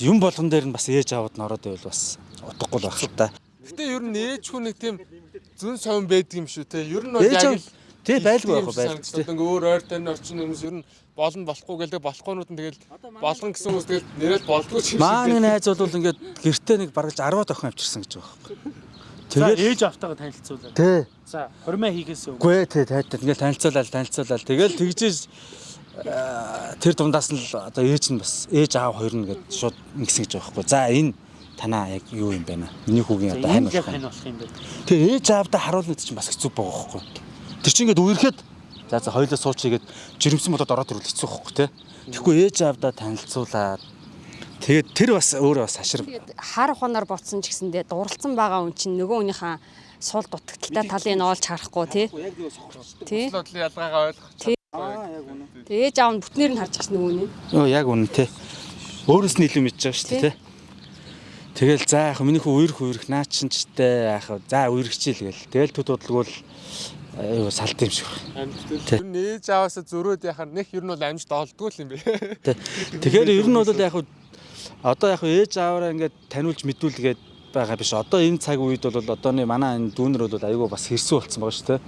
юм болгон дээр нь бас ээж аваад нь ороод байвал бас утгагүй л байх л та. Гэтэ ер нь ээж хүн нэг тийм зүн совин байдаг юм шүү те. Ер нь бол яг аав тий байлгүй байх байх. Ингээ өөр ойр тань орчин хүмүүс ер нь болно болохгүй гэлээ болохгүйнууд нь тэгэл болгон гэсэн хүмүүс тэгэл нэрэл болдгоо ч юм шиг. Маань найз бол ингээд гэртээ нэг бараг 10 охин авчирсан гэж байгаа байхгүй. Тэгээд ээж автайгаа танилцуулаад. тий За хормоо хийхээс өмнө. Үгүй ээ тий тайлтал ингээл танилцуулаад танилцуулаад тэгэл тэгжээж аа, тэр дундаас нь л одоо ээж нь бас ээж аав хоёр нь гээд шууд ингэсэн гэж байгаа байхгүй. За энэ танаа яг юу юм бэ нэ? Миний хүүгийн одоо хань болох юм. бэ? Тэгээ ээж аавдаа харуулна гэдэг чинь бас хэцүү байгаа байхгүй. Тэр чинь ингээд үерхэд за за хоёлоо суучигээд жирэмсэн бодоод ороод ирвэл хэцүү байхгүй те. Тэгэхгүй ээж аавдаа танилцуулаад тэгээд тэр бас өөрөө бас хашир Тэгээд хар ухаанаар ботсон ч гэсэндээ дурлцсан байгаа хүн чинь нөгөө хүнийхээ суул дутагдaltaй талыг нь олж харахгүй тий. Тий. бодлын ялгаагаа ойлгох. Тий. Тэгээд ээж аав нь бүтнээр нь харж нөгөө нь. Өө яг үнэн те. Өөрөөс нь илүү мэдж байгаа шүү дээ те. Тэгэл за яг миний хүү үерх үерх наа чин ч те яг за үерхчихил гээл. Тэгэл төд бодлогол аюу салт юм шиг байна. Тий. Ер нь ээж аваасаа зөрөөд яхаар нэх ер нь бол амжилт олдгүй л юм бэ. Тэ. Тэгэхээр ер нь бол яг одоо яг ээж аваараа ингээд таниулж мэдүүлгээд байгаа биш. Одоо энэ цаг үед бол одооны манай энэ дүүнер бол аюу бас хэрсүү болцсон байгаа шүү дээ.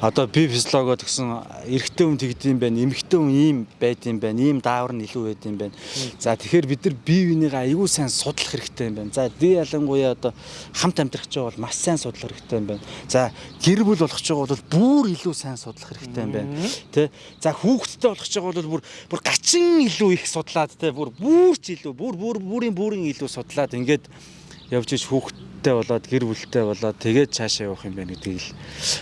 Одоо би физиологоо тэгсэн эрэгтэй хүн тэгдэм байх, эмэгтэй хүн ийм байдсан байх, ийм даавар нь илүү байдсан байх. За тэгэхээр бид нар бие бинийгээ аюу сайн судлах хэрэгтэй юм байна. За ди ялангуяа одоо хамт амьдрах байгаа бол маш сайн судлах хэрэгтэй юм байна. За гэр бүл болох байгаа бол бүр илүү сайн судлах хэрэгтэй юм байна. Тэ? За хүүхэдтэй болох байгаа бол бүр бүр гачин илүү их судлаад тэ бүр бүр ч илүү бүр бүр бүрийн бүрийн илүү судлаад ингээд явж иж хүүхэдтэй болоод гэр бүлтэй болоод тэгээд цаашаа явах юм байна гэдгийг л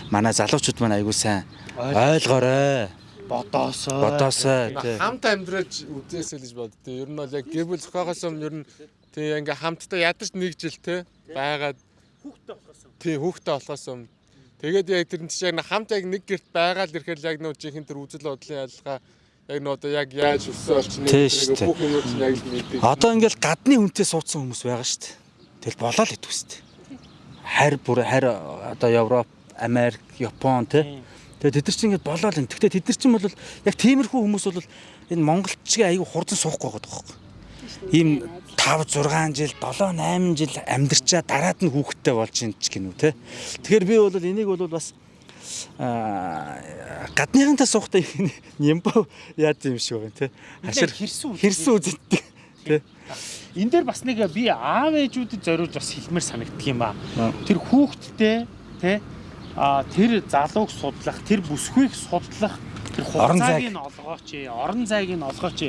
манай залуучууд маань аягүй сайн ойлгоорой. Бодоосоо. Бодоосоо тий. Хамт амьдраж үзээсэй гэж боддөө. Ер нь бол яг гэр бүл зохиогоос өмнө ер нь тий ингээ хамтдаа ядарч нэг жил те байгаад хүүхдтэй болохоос. тий хүүхдтэй болохоос өмнө тэгээд яг тэр нь чинь яг хамт яг нэг герт байгаад ирэхээр яг нөө жинхэнэ тэр үзэл бодлын ялгаа яг нөө одоо яг яаж өссөн Тий шүү дээ. бүх юм чинь яг л мэдээ. Одоо ингээл гадны хүнтэй суудсан хүмүүс байгаа шүү дээ. Тэгэл болоо л идэв шүү дээ. Харь бүр харь одоо Европ, Америк, Япон тий. Тэгээ тэд нар чинь ингээд болоо л энэ. Гэхдээ тэд нар чинь бол яг тиймэрхүү хүмүүс бол энэ монголчгийн аягүй хурдан суухгүй байгаа байхгүй. Ийм 5 6 жил, 7 8 жил амьдарчаа дараад нь хүүхэдтэй болж ин ч гинүү те. Тэгэхээр би бол энийг бол бас аа гадныхантай суухтай нямбо яад юм шиг байна те. Хашир хэрсүү. хэрсэн үзэгддэг те. Энэ дээр бас нэг би аав ээжүүдэд зориулж бас хэлмээр санагддаг юм аа. Тэр хүүхдтэй тий а тэр залууг судлах, тэр бүсгүйг судлах, тэр Орон хугацааг зайг. нь олгооч, орон зайг нь олгооч.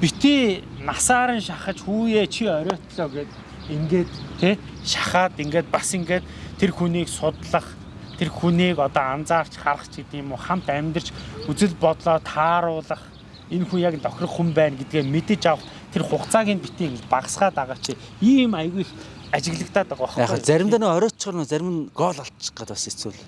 Битээ насаар нь шахаж хүүе чи оройтлоо гэд ингээд тий шахаад ингээд бас ингээд тэр хүнийг судлах тэр хүнийг одоо анзаарч харах ч гэдэм юм уу хамт амьдарч үзэл бодлоо тааруулах энэ хүн яг тохирох хүн байна гэдгээ мэдэж авах тэр хугацааг нь битгий багасгаад байгаа чи ийм айгүй их ажиглагдаад байгаа Яг байхгүй заримдаа нөө оройтчоор нөө зарим нь гол олчих гээд бас хэцүү л.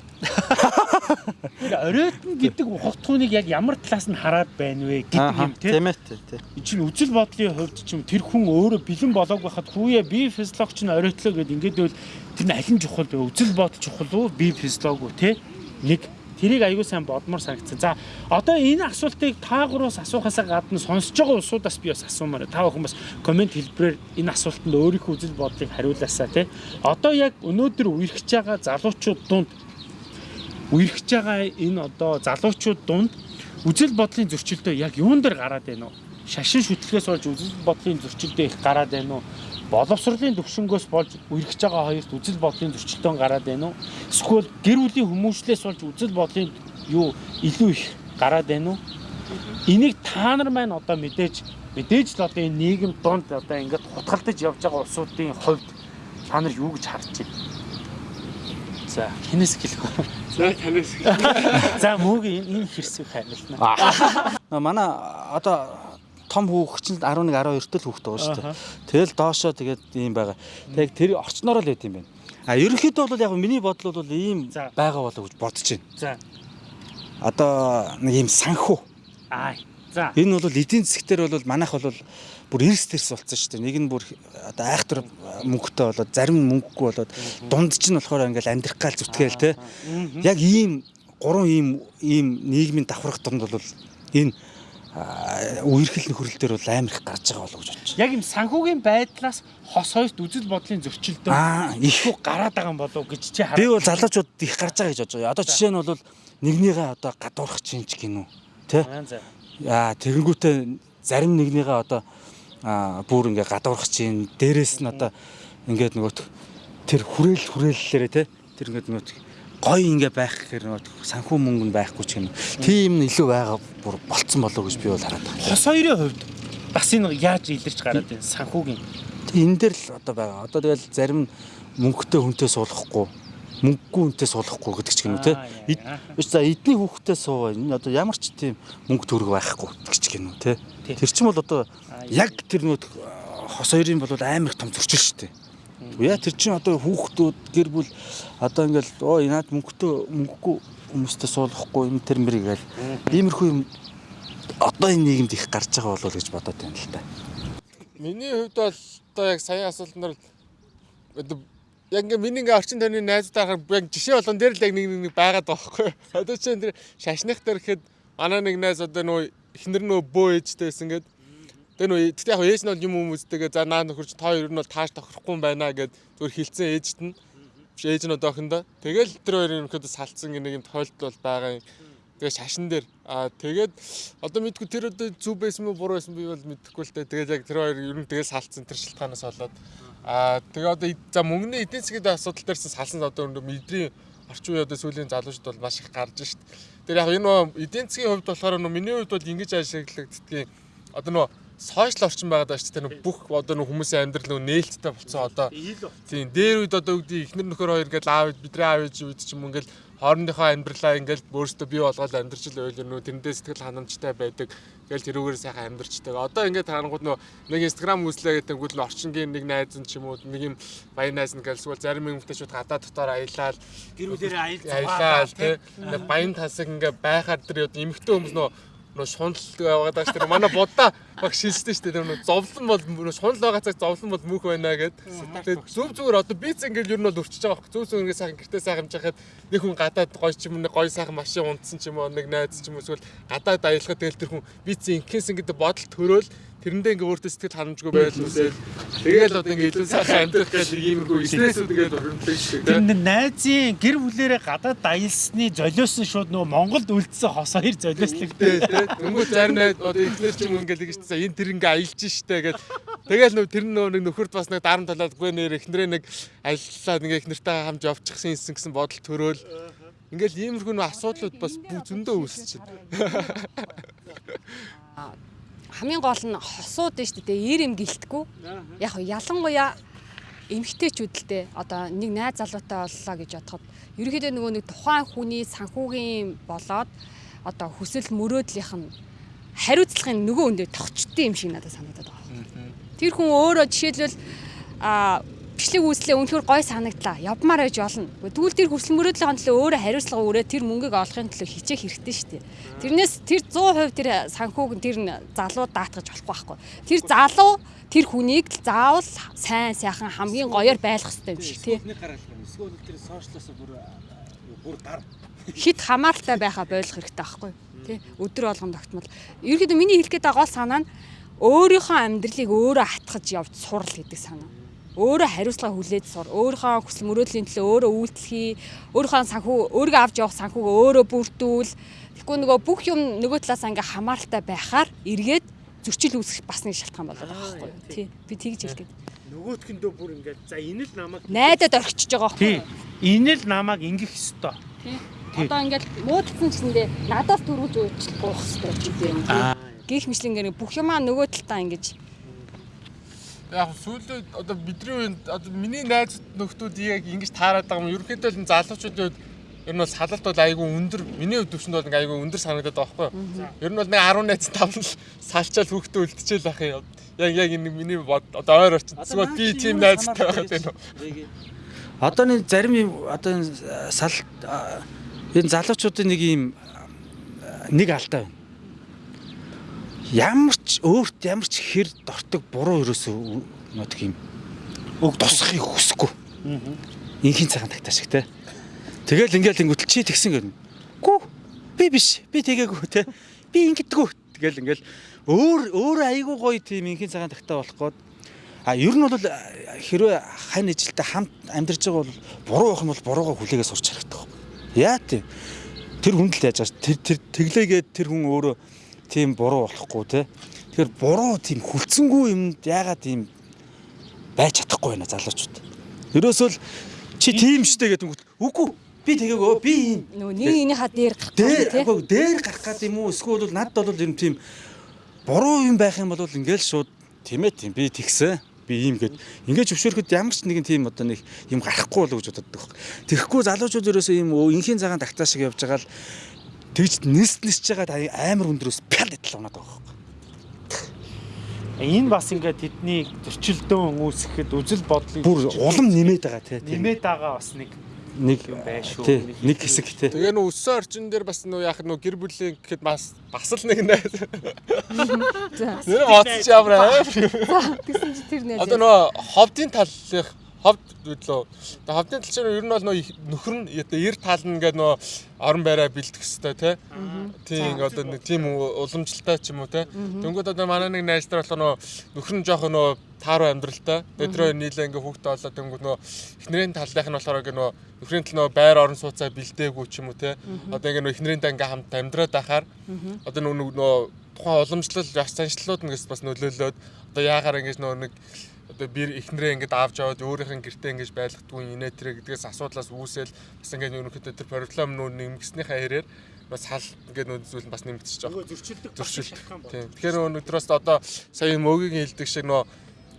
оройтн гэдэг ухагтхууныг яг ямар талаас нь хараад байна вэ гэдэг юм тий Тийм ээ тий. чинь үзэл бодлын хувьд ч юм тэр хүн өөрөө бэлэн болоог байхад хүүе би физиологч нь оройтлоо гэд ингээд байвал тэр нь алин чухал бэ үзэл бодол чухал уу? Би физиолог уу тий нэг тэрийг аягүй сайн бодмоор санагдсан. За одоо энэ асуултыг та гураас асуухаас гадна сонсож байгаа улсуудаас би бас асуумаар. Та бүхэн бас комент хэлбэрээр энэ асуултанд өөрийнхөө үзэл бодлыг хариулаасаа тий. Одоо яг өнөөдөр үерхэж байгаа залуучууд дунд үерхэж байгаа энэ одоо залуучууд дунд үзэл бодлын зөрчилдөө яг юун дээр гараад байна уу? Шашин шүтлгээс болж үзэл бодлын зөрчилдөө их гараад байна уу? Боловсролын төвшнгөөс болж үерхэж байгаа хоёрт үзэл бодлын зөрчилдөөн гараад байна уу? Эсвэл гэр бүлийн хүмүүжлээс болж үзэл бодлын юу илүү их гараад байна уу? Энийг та нар маань одоо мэдээж мэдээж л одоо энэ нийгэм донд одоо ингээд хутгалдаж явж байгаа улсуудын хувьд та нар юу гэж харж байна? За, хинээс хэлэх вэ? За танаас За мөөгийн энэ хэрсэг харилна. А манай одоо том хүүхч нь 11 12 тэл хүүхд байгаа шүү дээ. Тэгэл доошоо тэгээд ийм байгаа. Тэг тэр орчноороо л байт юм байна. А ерөнхийдөө бол яг миний бодол бол ийм байгаа болоо гэж бодож байна. За. Одоо нэг ийм санхүү. Аа. За. Энэ бол эдийн засгтэр бол манайх бол бүр эрс тэрс болсон шүү дээ. Нэг нь бүр одоо айхтар мөнгөтэй болоод зарим мөнгөгүй болоод дунд чинь болохоор ингээл амьдрах гал зүтгээл те. Яг ийм гурван ийм ийм нийгмийн давхрах дунд бол энэ үерхэл нөхрөл дээр бол амар их гарч байгаа болов гэж байна. Яг юм санхүүгийн байдлаас хос хоёрт үзэл бодлын зөрчилдөө Аа, их их гараад байгаа юм болов уу гэж чи хараад. би бол залуучууд их гарч байгаа гэж бодож байгаа. Одоо жишээ нь бол нэгнийгээ одоо гадуурах чинь ч гинүү. Тэ? Аа, тэгэнгүүтээ зарим нэгнийгээ одоо бүр ингээ гадуурах чинь дээрэс нь одоо ингээд нөгөө тэр хүрээл хүрээллээрээ те тэр ингээд нөгөө гой ингээ байх гэхээр нөгөө санхүү мөнгө нь байхгүй ч юм. Тийм нь илүү байгаа бүр болцсон болов уу гэж би бол хараад байна. Хос хоёрын хувьд бас энэ яаж илэрч гараад байна санхүүгийн. Энэ дээр л одоо байгаа. Одоо тэгэл зарим мөнгөтэй хүнтэй суулгахгүй мөнгөгүй хүнтэй суулгахгүй гэдэг ч гэнэ үү те. За эдний хүүхдтэй суугаа. Энэ одоо ямар ч тийм мөнгө төгрөг байхгүй гэдэг ч гэнэ үү те. Тэр чинь бол одоо яг тэр нөт хос хоёрын бол амар их том зөрчил шүү дээ. Яа тэр чинь одоо хүүхдүүд гэр бүл одоо ингээл оо наад мөнгөтэй мөнгөгүй хүмүүстэй суулгахгүй энэ тэр мэр гээл иймэрхүү юм одоо энэ нийгэмд их гарч байгаа болов гэж бодоод байна л та. Миний хувьд бол одоо яг сая бол одоо яг ингээ миний ингээ орчин тойрны найзуудаар яг жишээ болгон дээр л яг нэг нэг байгаад байгаа байхгүй. Одоо чинь тэр шашных дээр гэхэд манай нэг найз одоо нөө эхнэр нөө бөө ээжтэйсэн гээд Тэгээ нөө тэгтээ яг ээж нь бол юм хүмүүстэйгээ за наа нөхөрч та хоёр нь бол тааш тохирохгүй юм байна гэд зүгээр хилцэн ээжт нь ээж нь одоохондоо тэгэл тэр хоёрын ерөнхийдөө салцсан нэг юм тохиолдол бол байгаа юм. Тэгээ шашин дээр аа тэгээд одоо мэдгүй тэр одоо зүв байсан мó буруу байсан би бол мэдэхгүй л дээ. Тэгээд яг тэр хоёр ер нь тэгэл салцсан тэр шилтгаанаас болоод аа тэгээ одоо за мөнгөний эдийн засгийн асуудал дээрсэн салсан одоо өндөр мэдрийн орчин үеийн одоо сүүлийн залуучууд бол маш их гарч шít. Тэр яг энэ эдийн засгийн хувьд болохоор нөө миний хувьд бол ингэж ажиглагддгийг одоо нөө сошиал орчин байгаад байна шүү дээ. Нөө бүх одоо нөө хүмүүсийн амьдрал нөө нээлттэй болцсон одоо Тийм дээр үед одоо үгдий ихнэр нөхөр хоёр ингээл аав бидний аав ээж үед ч юм уу ингээл хоорондынхоо амьдралаа ингээл өөрсдөө бий болгоод амьдарч л байл нөө тэрэндээ сэтгэл ханамжтай байдаг. Ингээл тэрүүгээр сайхан амьдарчдаг. Одоо ингээд харангууд нөө нэг инстаграм үзлээ гэдэг нь орчингийн нэг найз нь ч юм уу нэг юм баян найз нь ингээл эсвэл зарим юмтай шууд гадаа дотоор аялал Гэр бүлэрээ аял аялал тий нэг баян тасаг ингээ байхаар тэр эмхтэй хүмүүс нөө нөө шунал байгаад байгаа шүү дээ. Манай будаа баг шилжсэн шүү дээ. Нөө зовлон бол нөө шунал байгаа цаг зовлон бол мөнх байна гэд. Тэгээд зүв зүгээр одоо биц ингээл ер нь бол өрчөж байгаа байхгүй. Зүв зүг ингээ сайхан гэртээ сайхан хэмжихад нэг хүн гадаад гоё ч юм уу нэг гоё сайхан машин унтсан ч юм уу нэг найз ч юм уу эсвэл гадаад аялахад тэгэл тэр хүн биц инкээс ингээ бодол төрөөл тэрэндээ ингээ өөртөө сэтгэл ханамжгүй байл үсэл тэгэл одоо ингээ илүү сайхан амьдрах гэж иймэрхүү стрессүүд ингээ урамлдаг шүү дээ. Тэр нэг найзын гэр бүлэрээ гадаад аялсны золиос нь шууд нөгөө Монголд үлдсэн хос хоёр золиослог Тэ тэ. Тэнгүү зарим найз одоо ихнэр ч юм ингээл гэж чинь энэ тэр ингээ аялж штэ гэл. Тэгэл нөө тэр нөө нэг нөхөрт бас нэг дарам талаад гүй нэр ихнэрээ нэг аяллаа ингээ ихнэртэй хамж явчихсан юмсэн гэсэн бодол төрөөл. Ингээл иймэрхүү асуудлууд бас бүх зөндөө үүсчихэ. Хамгийн гол нь хосууд шүү дээ ир юм гэлтгүү. Яг ялангуяа эмгтээчүүд л дээ одоо нэг найз залуутай боллоо гэж бодоход ерөнхийдөө нөгөө нэг тухайн хүний санхүүгийн болоод одоо хүсэл мөрөөдлийнх нь хариуцлагын нөгөө өндөө тогтчтой юм шиг надад санагдаад байгаа. Тэр хүн өөрөө жишээлбэл а бичлэг үүслээ өнөхөр гой санагдлаа. Явмаар байж болно. Тэгвэл тэр хүсэл мөрөөдлийн төлөө өөрөө хариуцлага өрөө тэр мөнгөийг олохын төлөө хичээх хэрэгтэй шүү дээ. Тэрнээс тэр 100% тэр санхүүг тэр залуу даатгаж болохгүй байхгүй. Тэр залуу тэр хүнийг л заавал сайн сайхан хамгийн гоёор байлгах хэрэгтэй юм шиг тий. Нэг гараал байна. Эсвэл тэр сошиалаас бүр бүр гар Хит хамааралтай байхаа ойлгох хэрэгтэй байхгүй тий. Өдөр болгон тогтмол. Ерөнхийдөө миний хэлэх гээд байгаа гол санаа нь өөрийнхөө амьдралыг өөрөө хатгаж явж сурал гэдэг санаа. Өөрөө хариуцлага хүлээж сур. Өөрийнхөө хүсэл мөрөөдлийн төлөө өөрөө үйлчлэхий, өөрийнхөө санхүү өөрийгөө авч явах санхүүгөө өөрөө бүрдүүл. Тэгэхгүй нөгөө бүх юм нөгөө талаас ингээ хамааралтай байхаар эргээд зөрчил үүсэх бас нэг шалтгаан болоод байгаа байхгүй юу? Тий. Би тэгж хэлгээд. нөгөөтгөндөө бүр ингээд за энэ л намайг Найдад орхичж байгаа байхгүй тий юу? энэ л намайг ингэх ёстой. Тий. Тий. Одоо ингээл муудсан гэсэндээ надаас төрүүлж уучлах гоох хэрэгтэй юм. Аа. Гэх мэтлэнгээр бүх юмаа нөгөө талдаа ингэж Яг сүүлийн одоо бидний үеинд одоо миний найз нөхдүүд яг ингэж таарад байгаа юм. Ерөнхийдөө л залуучуудын хувьд ер нь бол салалт бол айгүй өндөр. Миний хувьд төвшөнд бол ингээ айгүй өндөр санагдаад байгаа байхгүй юу? Ер нь бол нэг 10 найз тавл салчаал хүүхдээ үлдчихэл ах юм. Яг яг энэ миний бод одоо ойр орчин. Зүгээр би тийм найзтай байгаад байна уу? Одоо нэг зарим юм одоо энэ сал а, энэ залуучуудын нэг юм нэг алдаа байна. Ямар ч өөрт ямар ч хэр дортог буруу ерөөсөө нөтг юм өг тусахыг хүсэхгүй. Инхийн цагаан тагтаа шиг те. Тэгэл ингээл ингүүтэл чи тэгсэн гэнэ. Гүү би биш. Би тэгээгүй те. Би ингэдэггүй тэгэл ингээл өөр өөр айгүй гоё тийм инхийн цагаан тагтаа болох гээд А ер нь бол хэрвээ хань ижилтэй хамт амьдарч байгаа бол буруу байх юм бол буруугаа хүлээгээ сурч харагдах. Яа тийм. Тэр хүн л яаж тэр тэр тэглээгээд тэр хүн өөрөө тийм буруу болохгүй те. Тэгэхээр буруу тийм хүлцэнгүй юмд яагаад тийм байж чадахгүй байна залуучууд. Ерөөсөө л чи тийм штэ гэдэг үгүй би тэгээгүй би ийм Нөгөө нэг энийхаа дээр гарах дээр тий. агүй дээр гарах гад юм уу эсвэл бол надад бол юм тийм буруу юм байх юм бол ингээл шууд тийм ээ тийм би тэгсэн би ийм гэд ингээд зөвшөөрөхөд ямар ч нэгэн тийм одоо нэг юм гарахгүй болов гэж боддог. Тэгэхгүй залуучууд ерөөсөө ийм инхийн цагаан тагтаа шиг явж байгаа л тэгж нэс нисж байгаа амар өндрөөс пял идэл унаад байгаа байхгүй. Энэ бас ингээд тэдний зөрчилдөөн үүсгэхэд үзэл бодлыг Бүр улам нэмээд байгаа тий. тийм. нэмээд байгаа бас нэг нэг юм тий, нэг хэсэг тий. Тэгээ нөө өссөн орчин дээр бас нөө яг нөө гэр бүлийн гэхэд бас бас л нэг нэ. За. Нэр моцч ямар аа. Тэгсэн чи тэр нэ. Одоо нөө ховдын таллах ховд гэдлөө. Тэгээ ховдын тал чинь ер нь бол нөө нөхөр нь ер таална гэдэг нөө орон байраа бэлдэх хэвээр те. Тийм одоо нэг тийм уламжлалтай ч юм уу те. Дөнгөд одоо манай нэг найз нар болохоор нөө нөхөр нь жоох нөө тааруу амьдралтай. Өдрөө нийлээ ингээ хүүхдээ олоод дөнгөд нөө эхнэрийн талынх нь болохоор ингээ нөө нөхрийн тал нөө байр орон сууцаа бэлдээгүй ч юм уу те. Одоо ингээ нөө эхнэрийнтэй ингээ хамт амьдраад байхаар одоо нөө нөө тухайн уламжлал яс заншлууд нэгээс бас нөлөөлөөд одоо яагаар ингэж нөө нэг одоо би эхнэрээ ингэж авч аваад өөрийнх нь гэртээ ингэж байлгахдгүй инээ тэрэ гэдгээс асуудлаас үүсэл бас ингэж ерөнхийдөө тэр проблем нөө нэмгснийхаа хэрээр бас хал ингээд нөө зүйл бас нэмэгдчихэж байгаа. зөрчилдөг Зөрчил. Тийм. Тэгэхээр өнөөдрөөс одоо сая мөгийн хэлдэг шиг нөө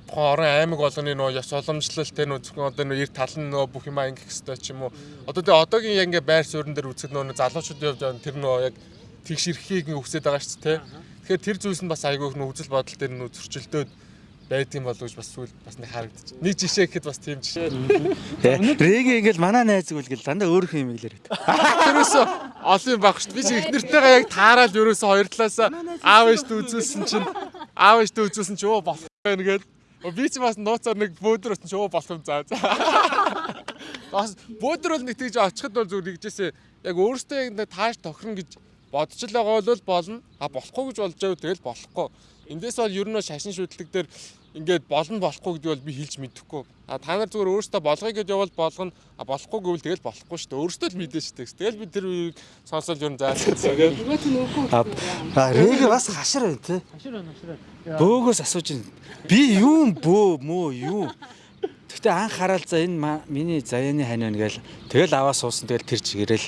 тухайн орон аймаг болгоны нөө яс уламжлал те нөө зөвхөн одоо нөө ер тал нь нөө бүх юм ангих хэвээр ч юм уу. Одоо тэгээ одоогийн яг ингээ байр суурин дээр үзэхэд нөө залуучууд явж байгаа тэр нөө яг тэгш ирэхийг ингээ үсээд байгаа шүү дээ те. Тэгэхээр тэр зүйлс нь бас айгүйх нөө үзэл бодол дээр нөө зөрчилдөөд байдсан болов гэж бас сүүл бас нэг харагдчих. Нэг жишээ гэхэд бас тийм жишээ. Рэги ингээл манай найз үгэл дандаа өөрөх юм хэлээр байдаг. Тэрөөсөө олон баг шүү. Би чи эхнэртэйгээ яг таараад ерөөсөө хоёр талаасаа аав ээжтэй үзүүлсэн чинь аав ээжтэй үзүүлсэн чинь оо болох байна гээд. Би чи бас нууцаар нэг бөөдөр өсөн чи оо болох юм заа. заа. Бас бөөдөр бол нэг тийж очиход бол зүгээр нэгжээсээ яг өөрөөсөө яг тааш тохирно гэж бодож л байгаа бол болно. А болохгүй гэж болж байвал тэгэл болохгүй. Эндээс бол ер нь шашин шүтлэг дээр ингээд болно болохгүй гэдэг бол би хэлж мэдэхгүй. А та нар зүгээр өөрөөсөө болгоё гэж явал болгоно. А болохгүй гэвэл тэгэл болохгүй шүү дээ. Өөрөөсөө л мэдэн шүү дээ. Тэгэл би тэр үеийг сонсоод ер нь заасан. Үгүй. А Рэги бас хашир байна тий. Хашир байна хашир. Бөөгөөс асууж байна. Би юу бөө мөө юу? Гэхдээ анх хараад за энэ миний заяаны хань байна гээл тэгэл аваа суусан тэгэл тэр чигээрэл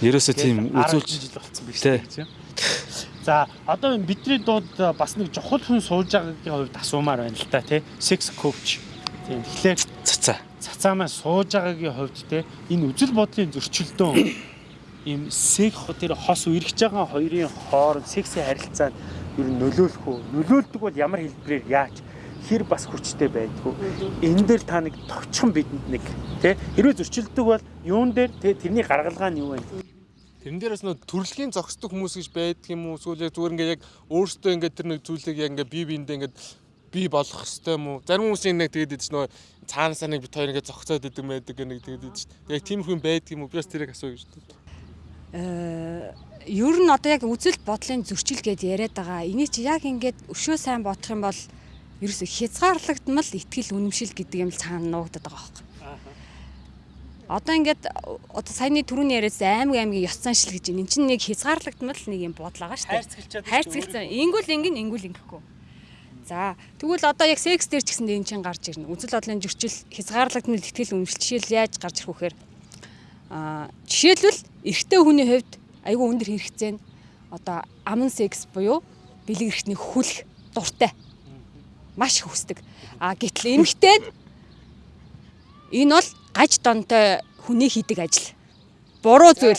ерөөсөө тийм үзүүлж жил болсон биш Тий. үү? За одоо бидний дууд бас нэг чухал хүн сууж байгаагийн хувьд асуумаар байна л та тий. Sex coach. Тийм. Тэгэхээр цацаа. цацаа маань сууж байгаагийн хувьд те энэ үзэл бодлын зөрчилдөөн ийм секс тэр хос үргэж байгаа хоёрын хооронд сексийн харилцаанд ер нь нөлөөлөх үү? Нөлөөлдөг бол ямар хэлбэрээр яаж хэр бас хүчтэй байдгүй. Энэ дээр та нэг товчхон бидэнд нэг тий хэрвээ зөрчилдөг бол юун дээр те тэрний гаргалгаа нь юу вэ? Тэрэн дээрээс нөө төрөлхийн зохисдог хүмүүс гэж байдаг юм уу? Эсвэл яг зүгээр ингээд яг өөртөө ингээд тэр нэг зүйлийг яг ингээд бие биендээ ингээд бий болох хэвээр юм уу? Зарим хүмүүс нэг тэгээд идэж нөө цаанасаа нэг бит хоёр ингээд зогцоод идэг мэдэг нэг тэгээд идэж. Яг тийм хүн байдаг юм уу? Би бас тэрийг асууя гэж байна. Э, ер нь одоо яг үзэл бодлын зөрчил гэдээ яриад байгаа. Энийг чи яг ингээд өшөө сайн бодох юм бол ерөөсө хязгаарлагдмал ихтгэл үнэмшил гэдэг юм л цаана нуугдаад байгаа байхгүй. Одоо ингээд одоо саяны түрүүний яриад аймаг аймгийн ёс заншил гэж энэ чинь нэг хязгаарлагдмал нэг юм бодол байгаа шүү дээ. Хайрцагчаад Хайрцагцсан. Ингүүл ингэн ингүүл ингэхгүй. За тэгвэл одоо яг секс дээр ч гэсэн энэ чинь гарч ирнэ. Үзэл бодлын зөрчил хязгаарлагдмал ихтгэл үнэмшил жишээл яаж гарч ирэх вэхээр аа жишээлбэл эрэгтэй хүний хувьд айгүй өндөр хэрэгцээ нь одоо аман секс буюу бэлэг эрхтний хүлх дуртай. Маш их хүсдэг. А гэтэл эмэгтэй энэ бол гаж донтой хүний хийдэг ажил. Буруу зүйл.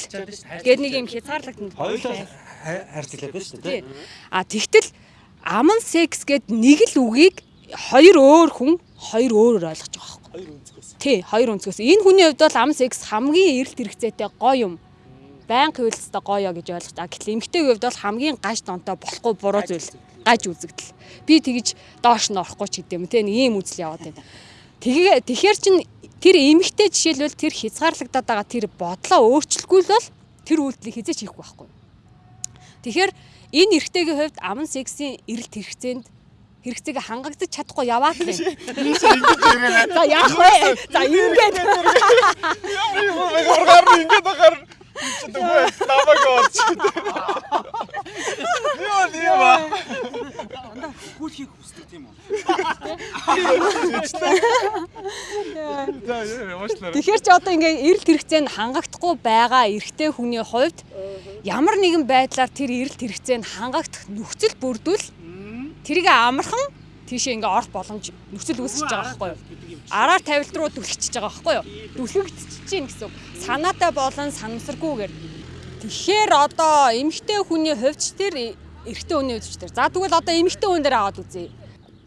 Гэт нэг юм хязгаарлагдмал. Хоёулаа хайрцаглаа байна шүү дээ. А тэгтэл аман секс гэд нэг л үгийг хоёр өөр хүн хоёр өөрөөр ойлгож байгаа байхгүй. Хоёр өнцгөөс. Тий, хоёр өнцгөөс. Энэ хүний хувьд бол аман секс хамгийн эрэлт хэрэгцээтэй гоё юм. Баян хөвөлсөй гоё гэж ойлгож байгаа. Гэтэл эмэгтэйгийн хувьд бол хамгийн гаж донтой болохгүй буруу зүйл. Гаж үзэгдэл. Би тэгж доош нь орохгүй ч гэдэм те нэг ийм үзэл яваад байна. Тэгээ тэгэхээр чин тэр эмэгтэй жишээлбэл тэр хязгаарлагдаад байгаа тэр бодлоо өөрчлөхгүй л бол тэр үйлдэлийг хизээч хийхгүй байхгүй. Тэгэхээр энэ эрэгтэйгийн хувьд аман сексийн эрэлт хэрэгцээнд хэрэгцээг хангагдаж чадахгүй яваад байна. За яах вэ? За ингээд Ургаар нь ингээд ахаар чи дөгөө намайг олч. Яа яа. Хүүхийг хүсдэг тийм үү? Тэгэхээр ч одоо ингээ эрэлт хэрэгцээнд хангагдахгүй байгаа эрэгтэй хүний хувьд ямар нэгэн байдлаар тэр эрэлт хэрэгцээнд хангагдах нөхцөл бүрдвэл тэрийг амархан тийшээ ингээ орох боломж нөхцөл үүсэж байгаа байхгүй юу? Араар тавилт руу түлхчихэж байгаа байхгүй юу? Түлхэгдчихэж чинь гэсэн үг. Санаатай болон санамсаргүйгээр. Тэгэхээр одоо эмэгтэй хүний хувьд ч тэр эрэгтэй хүний хувьд ч тэр. За тэгвэл одоо эмэгтэй хүн дээр аваад үзье.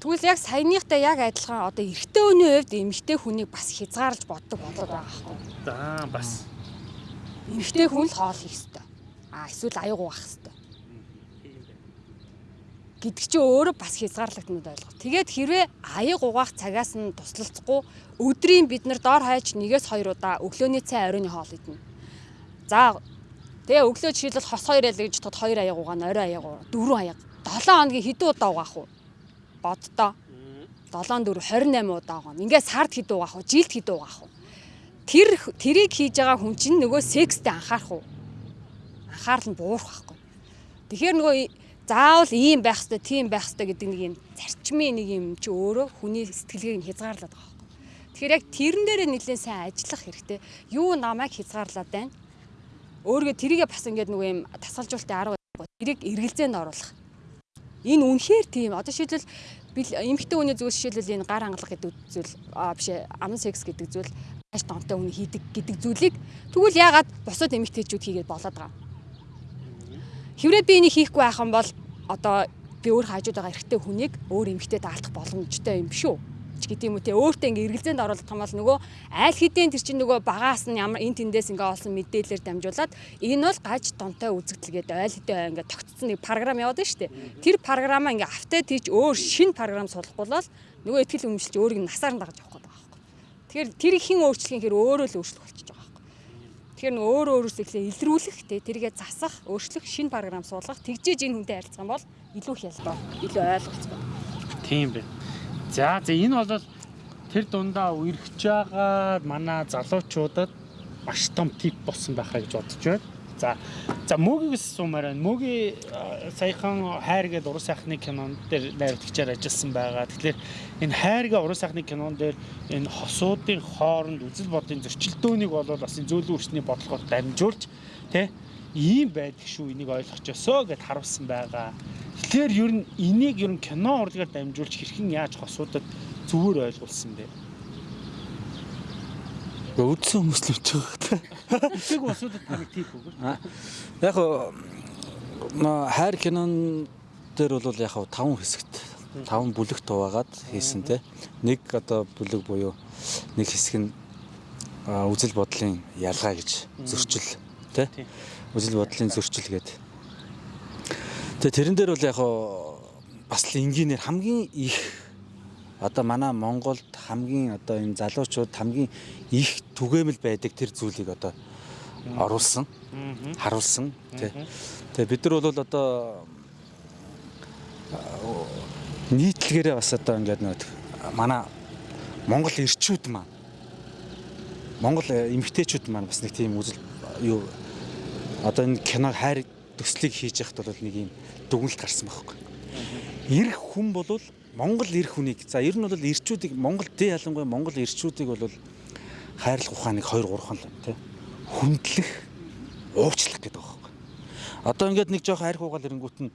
Тэгвэл яг саяныхтай яг адилхан одоо эрэгтэй хүний хувьд эмэгтэй хүнийг бас хязгаарлаж боддог болоод байгаа байхгүй юу? За бас Эмэгтэй хүн л хоол хийх ёстой. А эсвэл аюу гуйх ёстой. Гэдэг чи өөрөө бас хязгаарлагдмууд ойлго. Тэгээд хэрвээ аяг угаах цагаас нь туслалцахгүй өдрийн бид нар доор хаяж нэгээс хоёр удаа өглөөний цай оройн хоол идэнэ. За тэгээ өглөө жишээлбэл хос хоёр ял гэж тод хоёр аяг угаана, орой аяг угаана, дөрвөн аяг. 7 хоногийн хэдэн удаа угаах вэ? Боддоо. 7 4 28 удаа угаана. Ингээ сард хэдэн угаах вэ? Жилд хэдэн угаах вэ? Тэр тэрийг хийж байгаа хүн чинь нөгөө секстэй анхаарах уу? Анхаарал нь буурах байхгүй. Тэгэхээр нөгөө заавал ийм байх хэрэгтэй, тийм байх хэрэгтэй гэдэг нэг юм зарчмын нэг юм чи өөрөө хүний сэтгэлгээг нь хязгаарлаад байгаа байхгүй. Тэгэхээр яг тэрэн дээрээ нэлээд сайн ажиллах хэрэгтэй. Юу намайг хязгаарлаад байна? Өөргөө тэрийгээ бас ингээд нөгөө юм тасгалжуулалтын арга байхгүй. Тэрийг эргэлзээнд оруулах. Энэ үнэхээр тийм. Одоо шийдэл эмэгтэй хүний зүгээс жишээлбэл энэ гар хангалах гэдэг зүйл аа биш ээ аман секс гэдэг зүйл маш тонтой хүн хийдэг гэдэг зүйлийг тэгвэл яагаад бусад эмэгтэйчүүд хийгээд болоод байгаа. Хэврээ би энийг хийхгүй байх юм бол одоо би өөр хажууд байгаа эрэгтэй хүнийг өөр эмэгтэй даалтах боломжтой юм шүү ч гэдэг юм уу те өөртөө ингээ эргэлзээнд оруулах юм бол нөгөө айл хэдийн тэр чинь нөгөө багаас нь ямар эн тэндээс ингээ олсон мэдээлэлээр дамжуулаад энэ бол гаж донтой үзэгдэлгээд айл хэдийн ингээ тогтцсон нэг програм яваад байна шүү дээ. Тэр програмаа ингээ автаа тийж өөр шин програм суулгахгүй бол нөгөө ихтгэл өмжилж өөрийг насаар нь дагаж явах гэдэг байгаа байхгүй. Тэгэхээр тэр хин өөрчлөх юм хэр өөрөө л өөрчлөх байхгүй. Тэгэхээр нөгөө өөр өөрөөсөө ихлэ илрүүлэх те тэргээ засах, өөрчлөх шин програм суулгах, тэгжээж энэ хүнтэй харилцах юм бол илүү хялбар, илүү ойлголцтой. тийм бэ. За за энэ бол тэр дундаа үерхэж байгаа манай залуучуудад маш том тип болсон байхаа гэж бодож байна. За за мөгийгс сумаар байна. Мөгийн э, саяхан хайр гэдэг уран сайхны кинон дээр найруулагчаар ажилласан байгаа. Тэгэхээр энэ хайрга уран сайхны кинон дээр энэ хосуудын хооронд үзэл бодлын зөрчилдөөнийг бол бас энэ зөөлөн өрсний бодлогоор дамжуулж тэ ийм байдаг шүү энийг ойлгох ёсоо гэд харуулсан байгаа. Тэгэхээр ер нь энийг ер нь кино урлагаар дамжуулж хэрхэн яаж хосуудад зүгээр ойлгуулсан бэ? Өвдсөн хүмүүс л үчиж байгаа. Эцэг усуудад таныг тип үгүй. Яг хайр кинон дээр бол яг таван хэсэгт таван бүлэг туваагаад хийсэн те. Нэг одоо бүлэг буюу нэг хэсэг нь үзэл бодлын ялгаа гэж зөрчил те. Үзэл бодлын зөрчил гэдэг. Тэгээ тэрэн дээр бол яг бас л энгийнээр хамгийн их одоо манай Монголд хамгийн одоо энэ залуучууд хамгийн их түгээмэл байдаг тэр зүйлийг одоо оруулсан, харуулсан тий. Тэгээ бид нар бол одоо нийтлэгээрээ бас одоо ингээд нэг манай Монгол ирчүүд маань Монгол эмгтээчүүд маань бас нэг тийм үзэл юу одоо энэ кино хайр төслийг хийж яхад бол нэг юм дүгнэлт гарсан байхгүй. Ирэх хүн бол Монгол ирэх хүнийг за ер нь бол ирчүүдийг Монгол дэ ялангуяа Монгол ирчүүдийг бол хайрлах ухааныг 2 3 л тий хүндлэх уучлах гэдэг байхгүй. Одоо ингээд нэг жоох арх угаал ирэнгүүт нь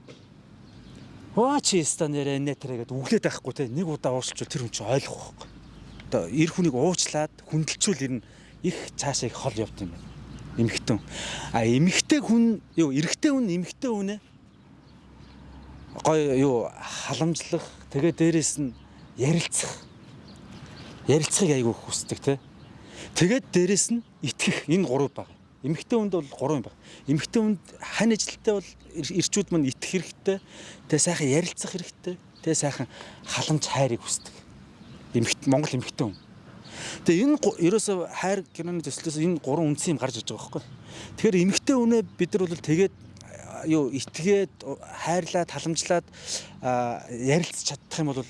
Оо чи стан нэрэ нэтэрэ гэдэг үглээд байхгүй те нэг удаа уучлчвал тэр хүн чинь ойлгох байхгүй. Одоо эр хүнийг уучлаад хүндэлчүүл ер нь их цаашаа их хол явд юм байна. Эмхтэн. А эмхтэй хүн юу эрэгтэй хүн эмхтэй хүнээ гой юу халамжлах тэгээ дээрэс нь ярилцах. Ярилцахыг айгүй хүсдэг те тэгээд дээрэс нь итгэх. Энэ гурав баг эмэгтэй хүнд бол гурав юм баг эмэгтэй хүнд хань ажилттай бол ирчүүд мань итгэх хэрэгтэй. Тэгээ сайхан ярилцах хэрэгтэй. Тэгээ сайхан халамж хайрыг хүсдэг. Эмэгт Монгол эмэгтэй хүн. Тэгээ энэ ерөөсө хайр киноны төслөөс энэ гурван үндсэн юм гарч иж байгаа байхгүй. Тэгэхээр эмэгтэй үнэ бид нар бол тэгээд юу итгээд хайрлаад халамжлаад а, ярилцж чадах юм бол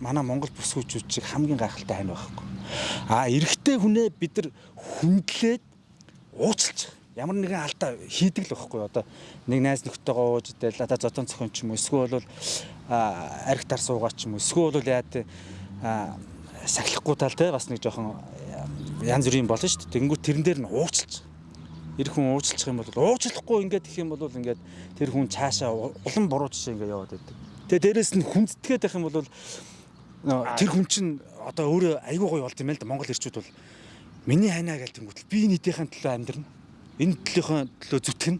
манай Монгол бүс хүчүүд шиг хамгийн гайхалтай хань байхгүй. А эрэгтэй хүнээ бид нар хүндлээд уучлж ямар нэгэн алдаа хийдэг л байхгүй одоо нэг найз нөхдөйгөө ууж идэл одоо зотон цохон ч юм уу эсвэл бол арх тар суугаа ч юм уу эсвэл бол яа тэ сахилахгүй тал те бас нэг жоохон янз бүрийн болно шүү дээ. Тэнгүүт тэрэн дээр нь уучлж эр хүн уучлах юм бол уучлахгүй ингээд их юм бол ингээд тэр хүн цаашаа улам буруу жишээ ингээд яваад байдаг. Тэгээ дээрэс нь хүндэтгээд байх юм бол тэр хүн чинь одоо өөрөө айгүй гоё болд юм л да Монгол ирчүүд бол миний хайнаа гэж тэнгүүтэл би нийтийн төлөө амьдрна энэ төлөөхөн төлөө зүтгэн.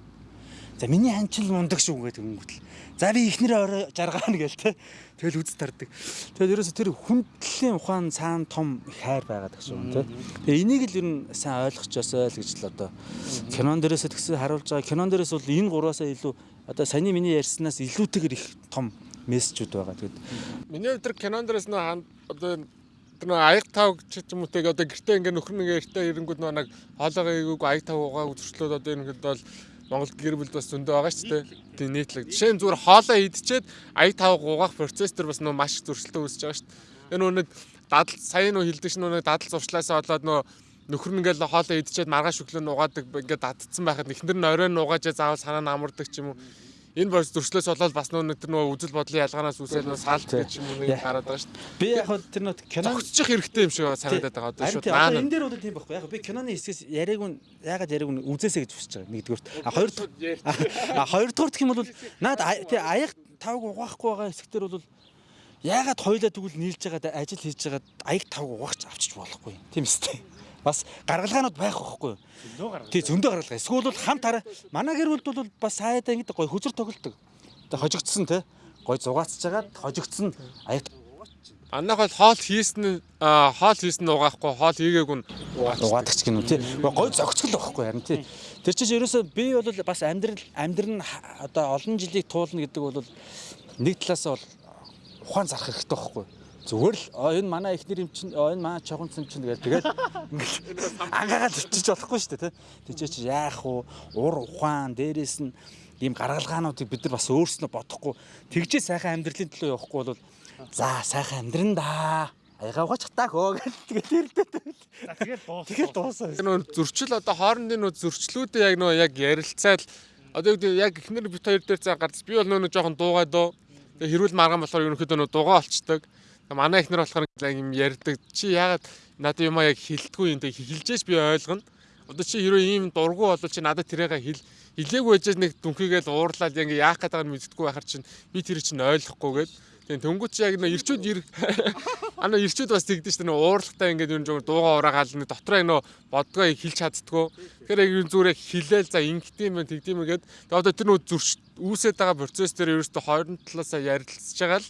За миний ханчил мундаг шүү гэдэг өнгөтл. За би ихнэрээ орой жаргаана гээл те. Тэгэл үз тардаг. Тэгэл ерөөсө тэр хүндлийн ухаан цаана том хайр байгаад гэх шүү те. Тэгээ энийг л ер нь сайн ойлгочоосой л гэж л одоо кинон дээрээс тэгсэн харуулж байгаа. Кинон дээрээс бол энэ гураасаа илүү одоо саний миний ярьснаас илүүтэйгэр их том мессежүүд байгаа. Тэгэд Миний өдөр кинон дээрээс нөө одоо тэр нөө аяг тав ч юм уу тэг одоо гэртээ ингээ нөхөр нэг эртээ ирэнгүүд нэг хоолойгоо аяг тав угааг зөрчлөөд одоо энэ хэд бол Монгол гэр бүл бас зөндөө байгаа шүү дээ. Тийм нийтлэг. Жишээ нь зүгээр хоолоо идчихэд аяг тав угаах процесс төр бас нөө маш их зөрчилтэй үүсэж байгаа шүү дээ. Нөө нэг дадал сая нөө хилдэг ш нөө нэг дадал зуршлаасаа болоод нөө нөхөр нь ингээл хоолоо идчихэд маргааш өглөө нугаадаг ингээд дадцсан байхад ихнэр нь оройн нугааж заавал санаа нь амардаг ч юм уу энэ борс зөрчлөөс болоод бас нөө тэр нөө үзэл бодлын ялгаанаас үүсэл нөө салт гэж юм уу нэг гараад байгаа шүү дээ. би яг хөө тэр нөт кино Тогтчих хэрэгтэй юм шиг санагдаад байгаа одоо одоо наана. энэ дээр бол тийм байхгүй. Яг би киноны хэсгээс яриаг нь ягаад яриаг нь үзээсэй гэж хүсэж байгаа. Нэгдүгээр. А хоёрдугаар а хоёрдугаар гэх юм бол наад аяг тавг угаахгүй байгаа хэсгээр бол ягаад хоёлаа тэгвэл нийлж байгаа ажил хийж байгаа аяг тавг угаагч авчиж болохгүй. Тийм үстэй. Бас гаргалгаанууд байх байхгүй. Тий зөндөө гаргалгаа. Эсвэл бол хамт хараа манай гэр бүлд бол бас сайдаа ингэдэг гоё хөзөр тоглолдог. Тэ хожигдсон те. Гоё зугаацж жагаад хожигдсон аяг Манайх бол хоол хийсэн хоол хийсэн нь угаахгүй хоол хийгээг нь угаадаг ч гэнэ үү тий. Гой зөгцгөл байхгүй харин тий. Тэр чинь ерөөсөө би бол бас амьдрал амьдрал нь одоо олон жилийг туулна гэдэг бол нэг талаасаа бол ухаан зарах хэрэгтэй байхгүй. Зүгээр л «А, энэ манай ихнэр юм чинь энэ манай чогон цэм чинь гэдэг тэгэл ингээд ангаагаад өвчиж болохгүй шүү дээ тий. Тэжээ чи яах вэ? Ур ухаан дээрээс нь ийм гаргалгаануудыг бид нар бас өөрснөө бодохгүй тэгжээ сайхан амьдралын төлөө явахгүй бол за сайхан амьдран да. Аягаа угаач хатаа хөө гэж тэгэл ирдээ. За тэгэл дуусах. Тэгэл дуусаа. нөө зөрчил одоо хоорондын нөө зөрчлүүдээ яг нөө яг ярилцаад одоо яг эхнэр бит хоёр дээр цаа гарц би бол нөө жоохон дуугаа дөө тэгээ хэрүүл маргаан болохоор ерөнхийдөө нөө дуугаа олцдог манай эхнэр болохоор юм ярьдаг. Чи яагаад надад юм яг хилдэггүй юм тэг хилжээж би ойлгоно. Одоо чи хэрвээ ийм дургу болол чи надад тэрээгээ хил хилээгүй байж нэг дүнхийгээл уурлаад яг яах гэдэг нь мэддэггүй байхаар чинь би тэр чинь ойлгохгүй гээд. Тэгээ төнгөч яг нөө ирчүүд ир ана ирчүүд бас тэгдэж шүү дээ нөө уурлагтай ингээд юм жоо дууга ураагаал нэ дотроо нөө бодгоо хэлж чаддггүй. Тэгэхээр яг юм зүгээр хилээл за ингэдэм юм тэгдэм юм гээд. Тэгээ одоо тэр нөө зөрч үүсээд байгаа процесс дээр ерөөсөө хоёрын талаасаа ярилцж байгаа л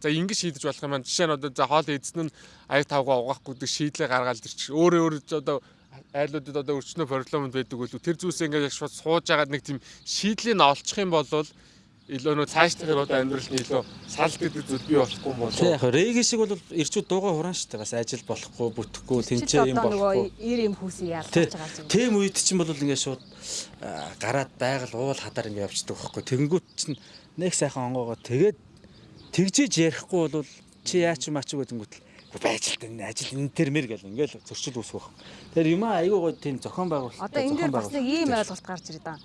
За ингэж шийдэж болох юм байна. Жишээ нь одоо за хоол эзэн нь аяг тавгаа угаахгүй гэдэг шийдлээ гаргаад ирчих. Өөрөө өөрөө одоо айлуудад одоо өрчнөө проблемд байдаг үл тэр зүйлсээ ингээд яг шууд сууж агаад нэг тийм шийдлийг олчих юм бол илүү нөө цаашдаа одоо амьдралд илүү салт гэдэг зүйл бий болохгүй юм Тэг болоо. яг реги шиг бол ирчүүд дууга хураан шүү дээ. Бас ажил болохгүй, бүтэхгүй, тэнцээ юм болохгүй. ир юм ялгаж Тэ байгаа юм. тэм үед чинь бол ингээд шууд аа, гараад байгаль уул хадаар ингээд явчихдаг байхгүй. Тэнгүүт чинь нэг сайхан онгоогоо тэгээд тэгжээж ярихгүй бол чи яач юм аач гэдэнгүүт л "Үгүй, ажилтан ажил энэ термэр гэл ингээд зөрчил үүсэх байх. Тэр юм айгүй гоо тийм зохион байгуулалт. Одоо энэ дээр бас нэг ийм ойлголт гарч ирээд байгаа.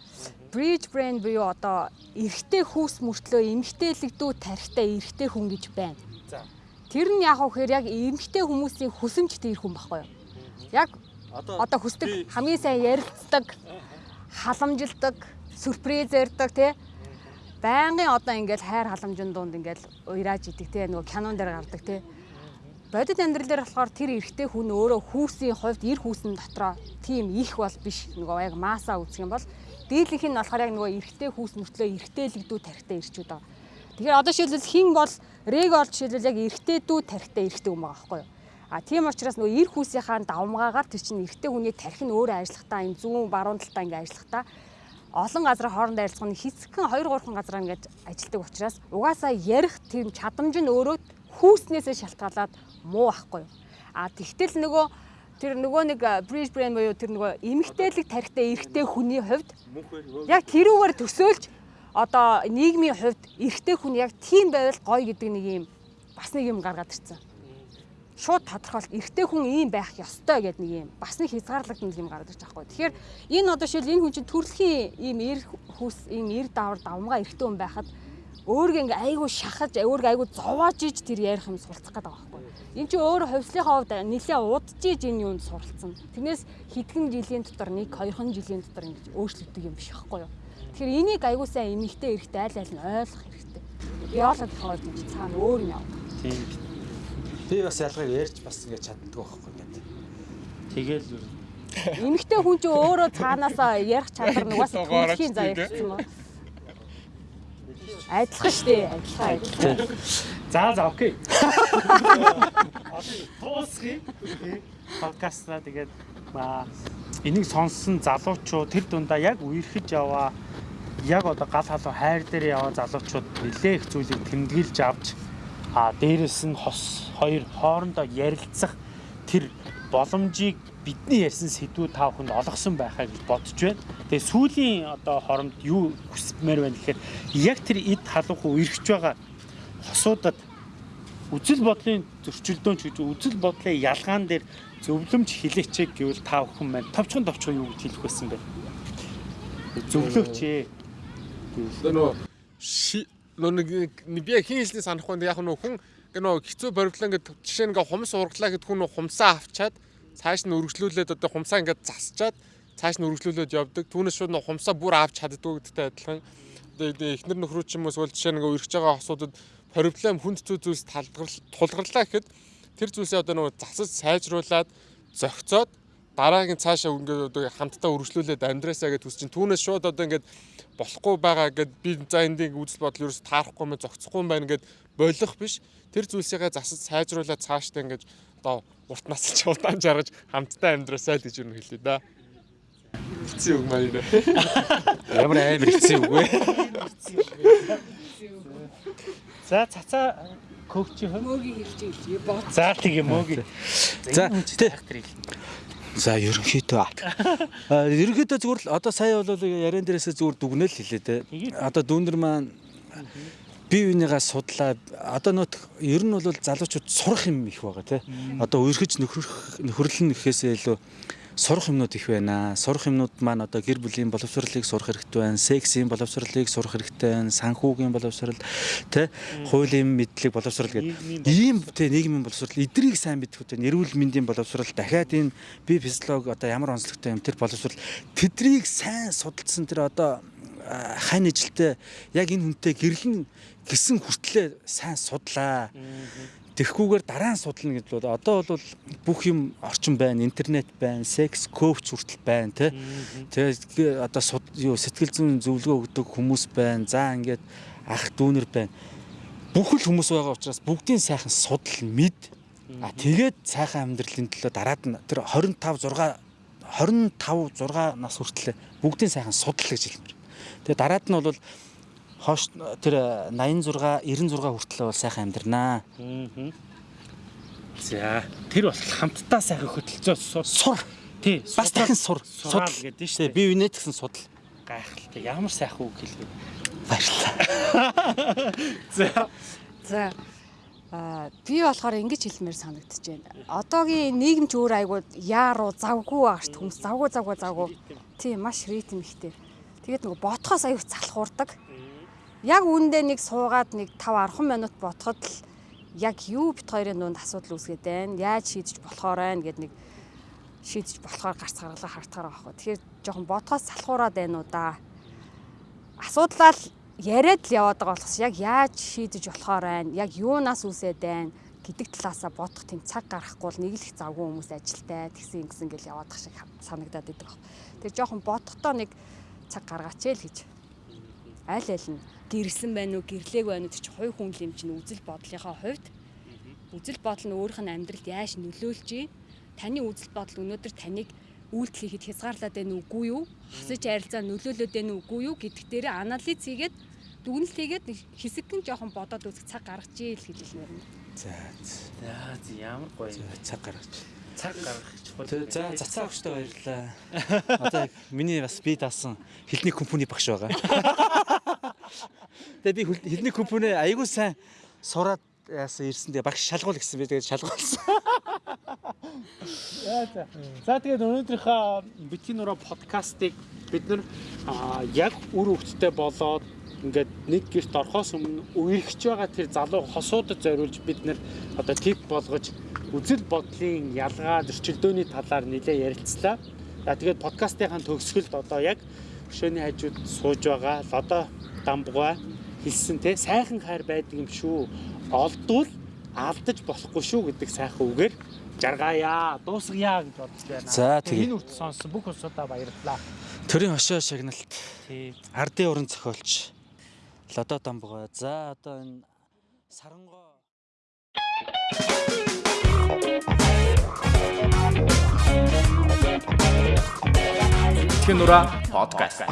Bridge brand буюу одоо эрэгтэй хүүс мөртлөө эмэгтэйлэгдүү тарихтай эрэгтэй хүн гэж байна. За. Тэр нь яг үхээр яг эмэгтэй хүмүүсийн хүсэмж тэр хүн байхгүй юу? Яг одоо хүсдэг хамгийн сайн ярилцдаг, халамжилдаг, сюрприз ярьдаг тий. Байнгын одоо ингээл хайр халамжийн дунд ингээл уйрааж идэг тий нөгөө кинон дээр гардаг тий. Бодит амьдрал дээр болохоор тэр эрэгтэй хүн өөрөө хүүсийн хувьд эр хүүсэн дотроо тийм их бол биш нөгөө яг масаа үүсгэх юм бол дийлэнх нь болохоор яг нөгөө эрэгтэй хүүс мөртлөө эрэгтэйлэгдүү тарихтай ирчүүд байгаа. Тэгэхээр одоо шилбэл хин бол рег бол жишээлбэл яг эрэгтэйдүү тарихтай эрэгтэй хүн байгаа байхгүй юу? А тийм учраас нөгөө эр хүүсийнхаа давмгаагаар тэр чинь эрэгтэй хүний тарих нь өөрөө ажиллахтаа энэ зүүн баруун талтаа ингээ ажиллахтаа олон газрын хоорондоо ярилцах нь хэсгэн 2 3 газар ингээд ажилтдаг учраас угаасаа ярих тийм чадамж нь өөрөө хүүснээсээ шалтгаалаад муу байхгүй юу. А тэгтэл нөгөө тэр нөгөө нэг bridge brand буюу тэр нөгөө эмгтээлэг тарихтай эрэгтэй хүний хувьд яг тэрүүгээр төсөөлж одоо нийгмийн хувьд эрэгтэй хүн яг тийм байвал гоё гэдэг нэг юм бас нэг юм гаргаад ирсэн. Шууд тодорхойлт эрэгтэй хүн ийм байх ёстой гэдэг нэг юм бас нэг хязгаарлагдсан юм гараад ирж байгаа хгүй. Тэгэхээр энэ одоо шил энэ хүн чинь төрөлхийн ийм эр хүс ийм эр давар давмгаа эрэгтэй хүн байхад өөргөө ингээ айгу шахаж өөргөө айгу зовоож иж тэр ярих юм суралцах гэдэг байхгүй. Энд чи өөр хувьслийнхаа хувьд нэлээ удаж иж энэ юунд суралцсан. Тэрнээс хэдхэн жилийн дотор нэг хоёрхан жилийн дотор ингэж өөрчлөгдөг юм биш байхгүй юу? Тэгэхээр энийг айгу сайн эмэгтэй эрэхтэй аль аль нь ойлгох хэрэгтэй. Яолоод болохоор гэж цаана өөр юм яв. Тийм. Би бас ялгыг ярьж бас ингэ чаддгүй байхгүй гэдэг. Тэгэл. Эмэгтэй хүн чинь өөрөө цаанаасаа ярих чадвар нугаас төрөлхийн заяа гэсэн мөн. Адилхан шүү дээ. Адилхан адилхан. За за окей. Тоосхи. Подкастна тэгээд энийг сонссон залуучууд тэр дундаа яг үерхэж яваа яг одоо гал халуун хайр дээр яваа залуучууд нэлээ их зүйлийг тэмдэглэж авч а дээрэс нь хос хоёр хоорондоо ярилцах тэр боломжийг бидний ярьсан сэдвүүд та бүхэнд олгосон байхаа гэж бодож байна. Тэгээ сүүлийн одоо хоромд юу хүсмээр байна гэхээр яг тэр эд халуухан үерхэж байгаа хосуудад үзэл бодлын зөрчилдөөн ч гэж үзэл бодлын ялгаан дээр зөвлөмж хилээчээ гэвэл та бүхэн маань товчхон товчхон юу гэж хэлэх байсан бэ? Зөвлөөч ээ. ши нөгөө нэг би хин хэлний санахгүй яг нөгөө хүн нөгөө хэцүү боривдлаа ингээд жишээ ингээ хумс ургалаа гэд хүн хумсаа авчаад цааш нь өргөжлүүлээд одоо хумсаа ингээд засчаад цааш нь өргөжлүүлээд явдаг. Түүнээс шууд нөгөө хумсаа бүр авч чаддгүй гэдэгтэй адилхан. Одоо эхнэр нөхрөө ч юм уу эсвэл жишээ ингээ өргөж байгаа хосуудад проблем хүнд зүй зүйлс тулгарлаа гэхэд тэр зүйлсээ одоо нөгөө засаж сайжруулад зөгцөөд дараагийн цаашаа ингээд одоо хамтдаа өргөжлүүлээд амьдраасаа гэж төс чинь түүнээс шууд одоо ингээд болохгүй байгаа гэд би за эндийг үзэл бодол ерөөс таарахгүй мэ зогцохгүй юм байна гэд болох биш тэр зүйлсийгээ засаж сайжруулаад цаашдаа ингээд одоо урт нас ч удаан жаргаж хамтдаа амьдраасаа л гэж юу хэлээ да. Хэцүү үг маань нэ. Ямар амар хэцүү үг вэ? За цацаа коучи хөө. Мөгийн хэлж хэлж бод. За тийм мөгийн. За, тэ. тэ. За ерөнхийдөө ерөнхийдөө зүгээр л одоо сая бол яриан дээрээсээ зүгээр дүгнэл хэлээ те. Одоо дүүнер маань бие биенийгаа судлаа. Одоо нөт ер нь бол залуучууд сурах юм их байгаа те. Одоо үерхэж нөхрөх нөхөрлөн гэхээсээ илүү сурах юмнууд их байна. Сурах юмнууд маань одоо гэр бүлийн боловсролыг сурах хэрэгтэй байна. Сексийн боловсролыг сурах хэрэгтэй байна. Санхүүгийн боловсрол, тэ хуулийн мэдлэг боловсрол гэдэг. Ийм тэ нийгмийн боловсрол эдрийг сайн мэдэх үү. Эрүүл мэндийн боловсрол дахиад энэ бие физиолог одоо ямар онцлогтой юм тэр боловсрол тэдрийг сайн судалсан тэр одоо хань ижилтэй яг энэ хүнтэй гэрлэн гисэн хүртлээр сайн судлаа. Тэрхгүйгээр дараа нь судална гэдэг бол одоо бол бүх юм орчин байна, интернет байна, секс коуч хүртэл байна тий. Тэгээ одоо юу сэтгэл зүйн зөвлөгөө өгдөг хүмүүс байна. За ингээд ах дүүнер байна. Бүх л хүмүүс байгаа учраас бүгдийн сайхан судал мэд. А тэгээд сайхан амьдралын төлөө дараад нь тэр 25 6 25 6 нас хүртэл бүгдийн сайхан судал гэж хэлмээр. Тэгээ дараад нь бол хоош тэр 86 96 хүртэл бол сайхан амьдрнаа. За тэр бол хамтдаа сайхан хөтөлцөө сур. Тий. Бас дахин сур. Судал гэдэг шүү Тэ дээ. би бинэ гэсэн судал. Гайхалтай. Ямар сайхан үг хэлвэ. Баярлалаа. За. За а би болохоор ингэж хэлмээр санагдаж байна. Одоогийн нийгэм ч өөр айгуу яаруу завгүй агт хүмүүс завгүй завгүй завгүй. Тийм маш ритм ихтэй. Тэгээд нөгөө ботхоос аюух залхуурдаг. Яг үүндээ нэг суугаад нэг 5 10 минут ботход л яг юу бит хоёрын дунд асуудал үүсгээд байна. Яаж шийдэж болохоор байна гэд нэг шийдэж болохоор гарц гаргалаа хартахаар байгаа байхгүй. Тэгэхээр жоохон ботхоос салхуураад байна уу да. Асуудлаа л яриад л яваад байгаа болохос яг яаж шийдэж болохоор байна. Яг юунаас үүсээд байна гэдэг талаасаа бодох тийм цаг гарахгүй л нэг л их завгүй хүмүүс ажилтай тэгсэн ингэсэн гэл яваад тах шиг санагдаад идэг баг. Тэр жоохон бодохдоо нэг цаг гаргаач ээ л гэж. Аль аль нь гэрсэн байна уу, гэрлээг байна уу тэр чинь хувь хүн юм чинь үзэл бодлынхаа хувьд үзэл бодол нь өөрийнх нь амьдралд яаж нөлөөлж ий таны үзэл бодол өнөөдөр таныг үйлдэл хийхэд хязгаарлаад байна уугүй юу? Хасаж харилцаа нөлөөлөд байна уугүй юу гэдг дээр анализ хийгээд дүгнэлт хийгээд хэсэгхэн жоохон бодоод үзэх цаг гаргаж ийл гэж хэлмээр байна. За За за, ямар гоё. цаг гаргаж. Цаг гаргах. За цацаа өгчтэй баярлалаа. Одоо миний бас би даасан хэлний компани багш байгаа. Тэгээ би хэлний компоне айгүй сайн сураад яасан ирсэн. Тэгээ багш шалгуул гэсэн би тэгээд шалгуулсан. За тэгээд өнөөдрийнхөө битгий нураа подкастыг бид нар яг үр хөвгттэй болоод ингээд нэг гэрт орохоос өмнө үерхэж байгаа тэр залуу хосуудад зориулж бид нар одоо тип болгож үзэл бодлын ялгаа зөрчилдөөний талаар нэлээ ярилцлаа. За тэгээд подкастынхаа төгсгөлд одоо яг хөшөөний хажууд сууж байгаа лодо дамбугай хэлсэн те сайхан хайр байдаг юм шүү. Олдвол алдаж болохгүй шүү гэдэг сайхан үгээр жаргаая, дуусгая гэж бодож байна. За, тэгээ. энэ үрт сонссон бүх усудаа баярлалаа. Төрийн хошоо шагналт Тий. ардын уран зохиолч Лодо Дамбугай. За одоо энэ сарангоо Тэтгэн нураа подкаст.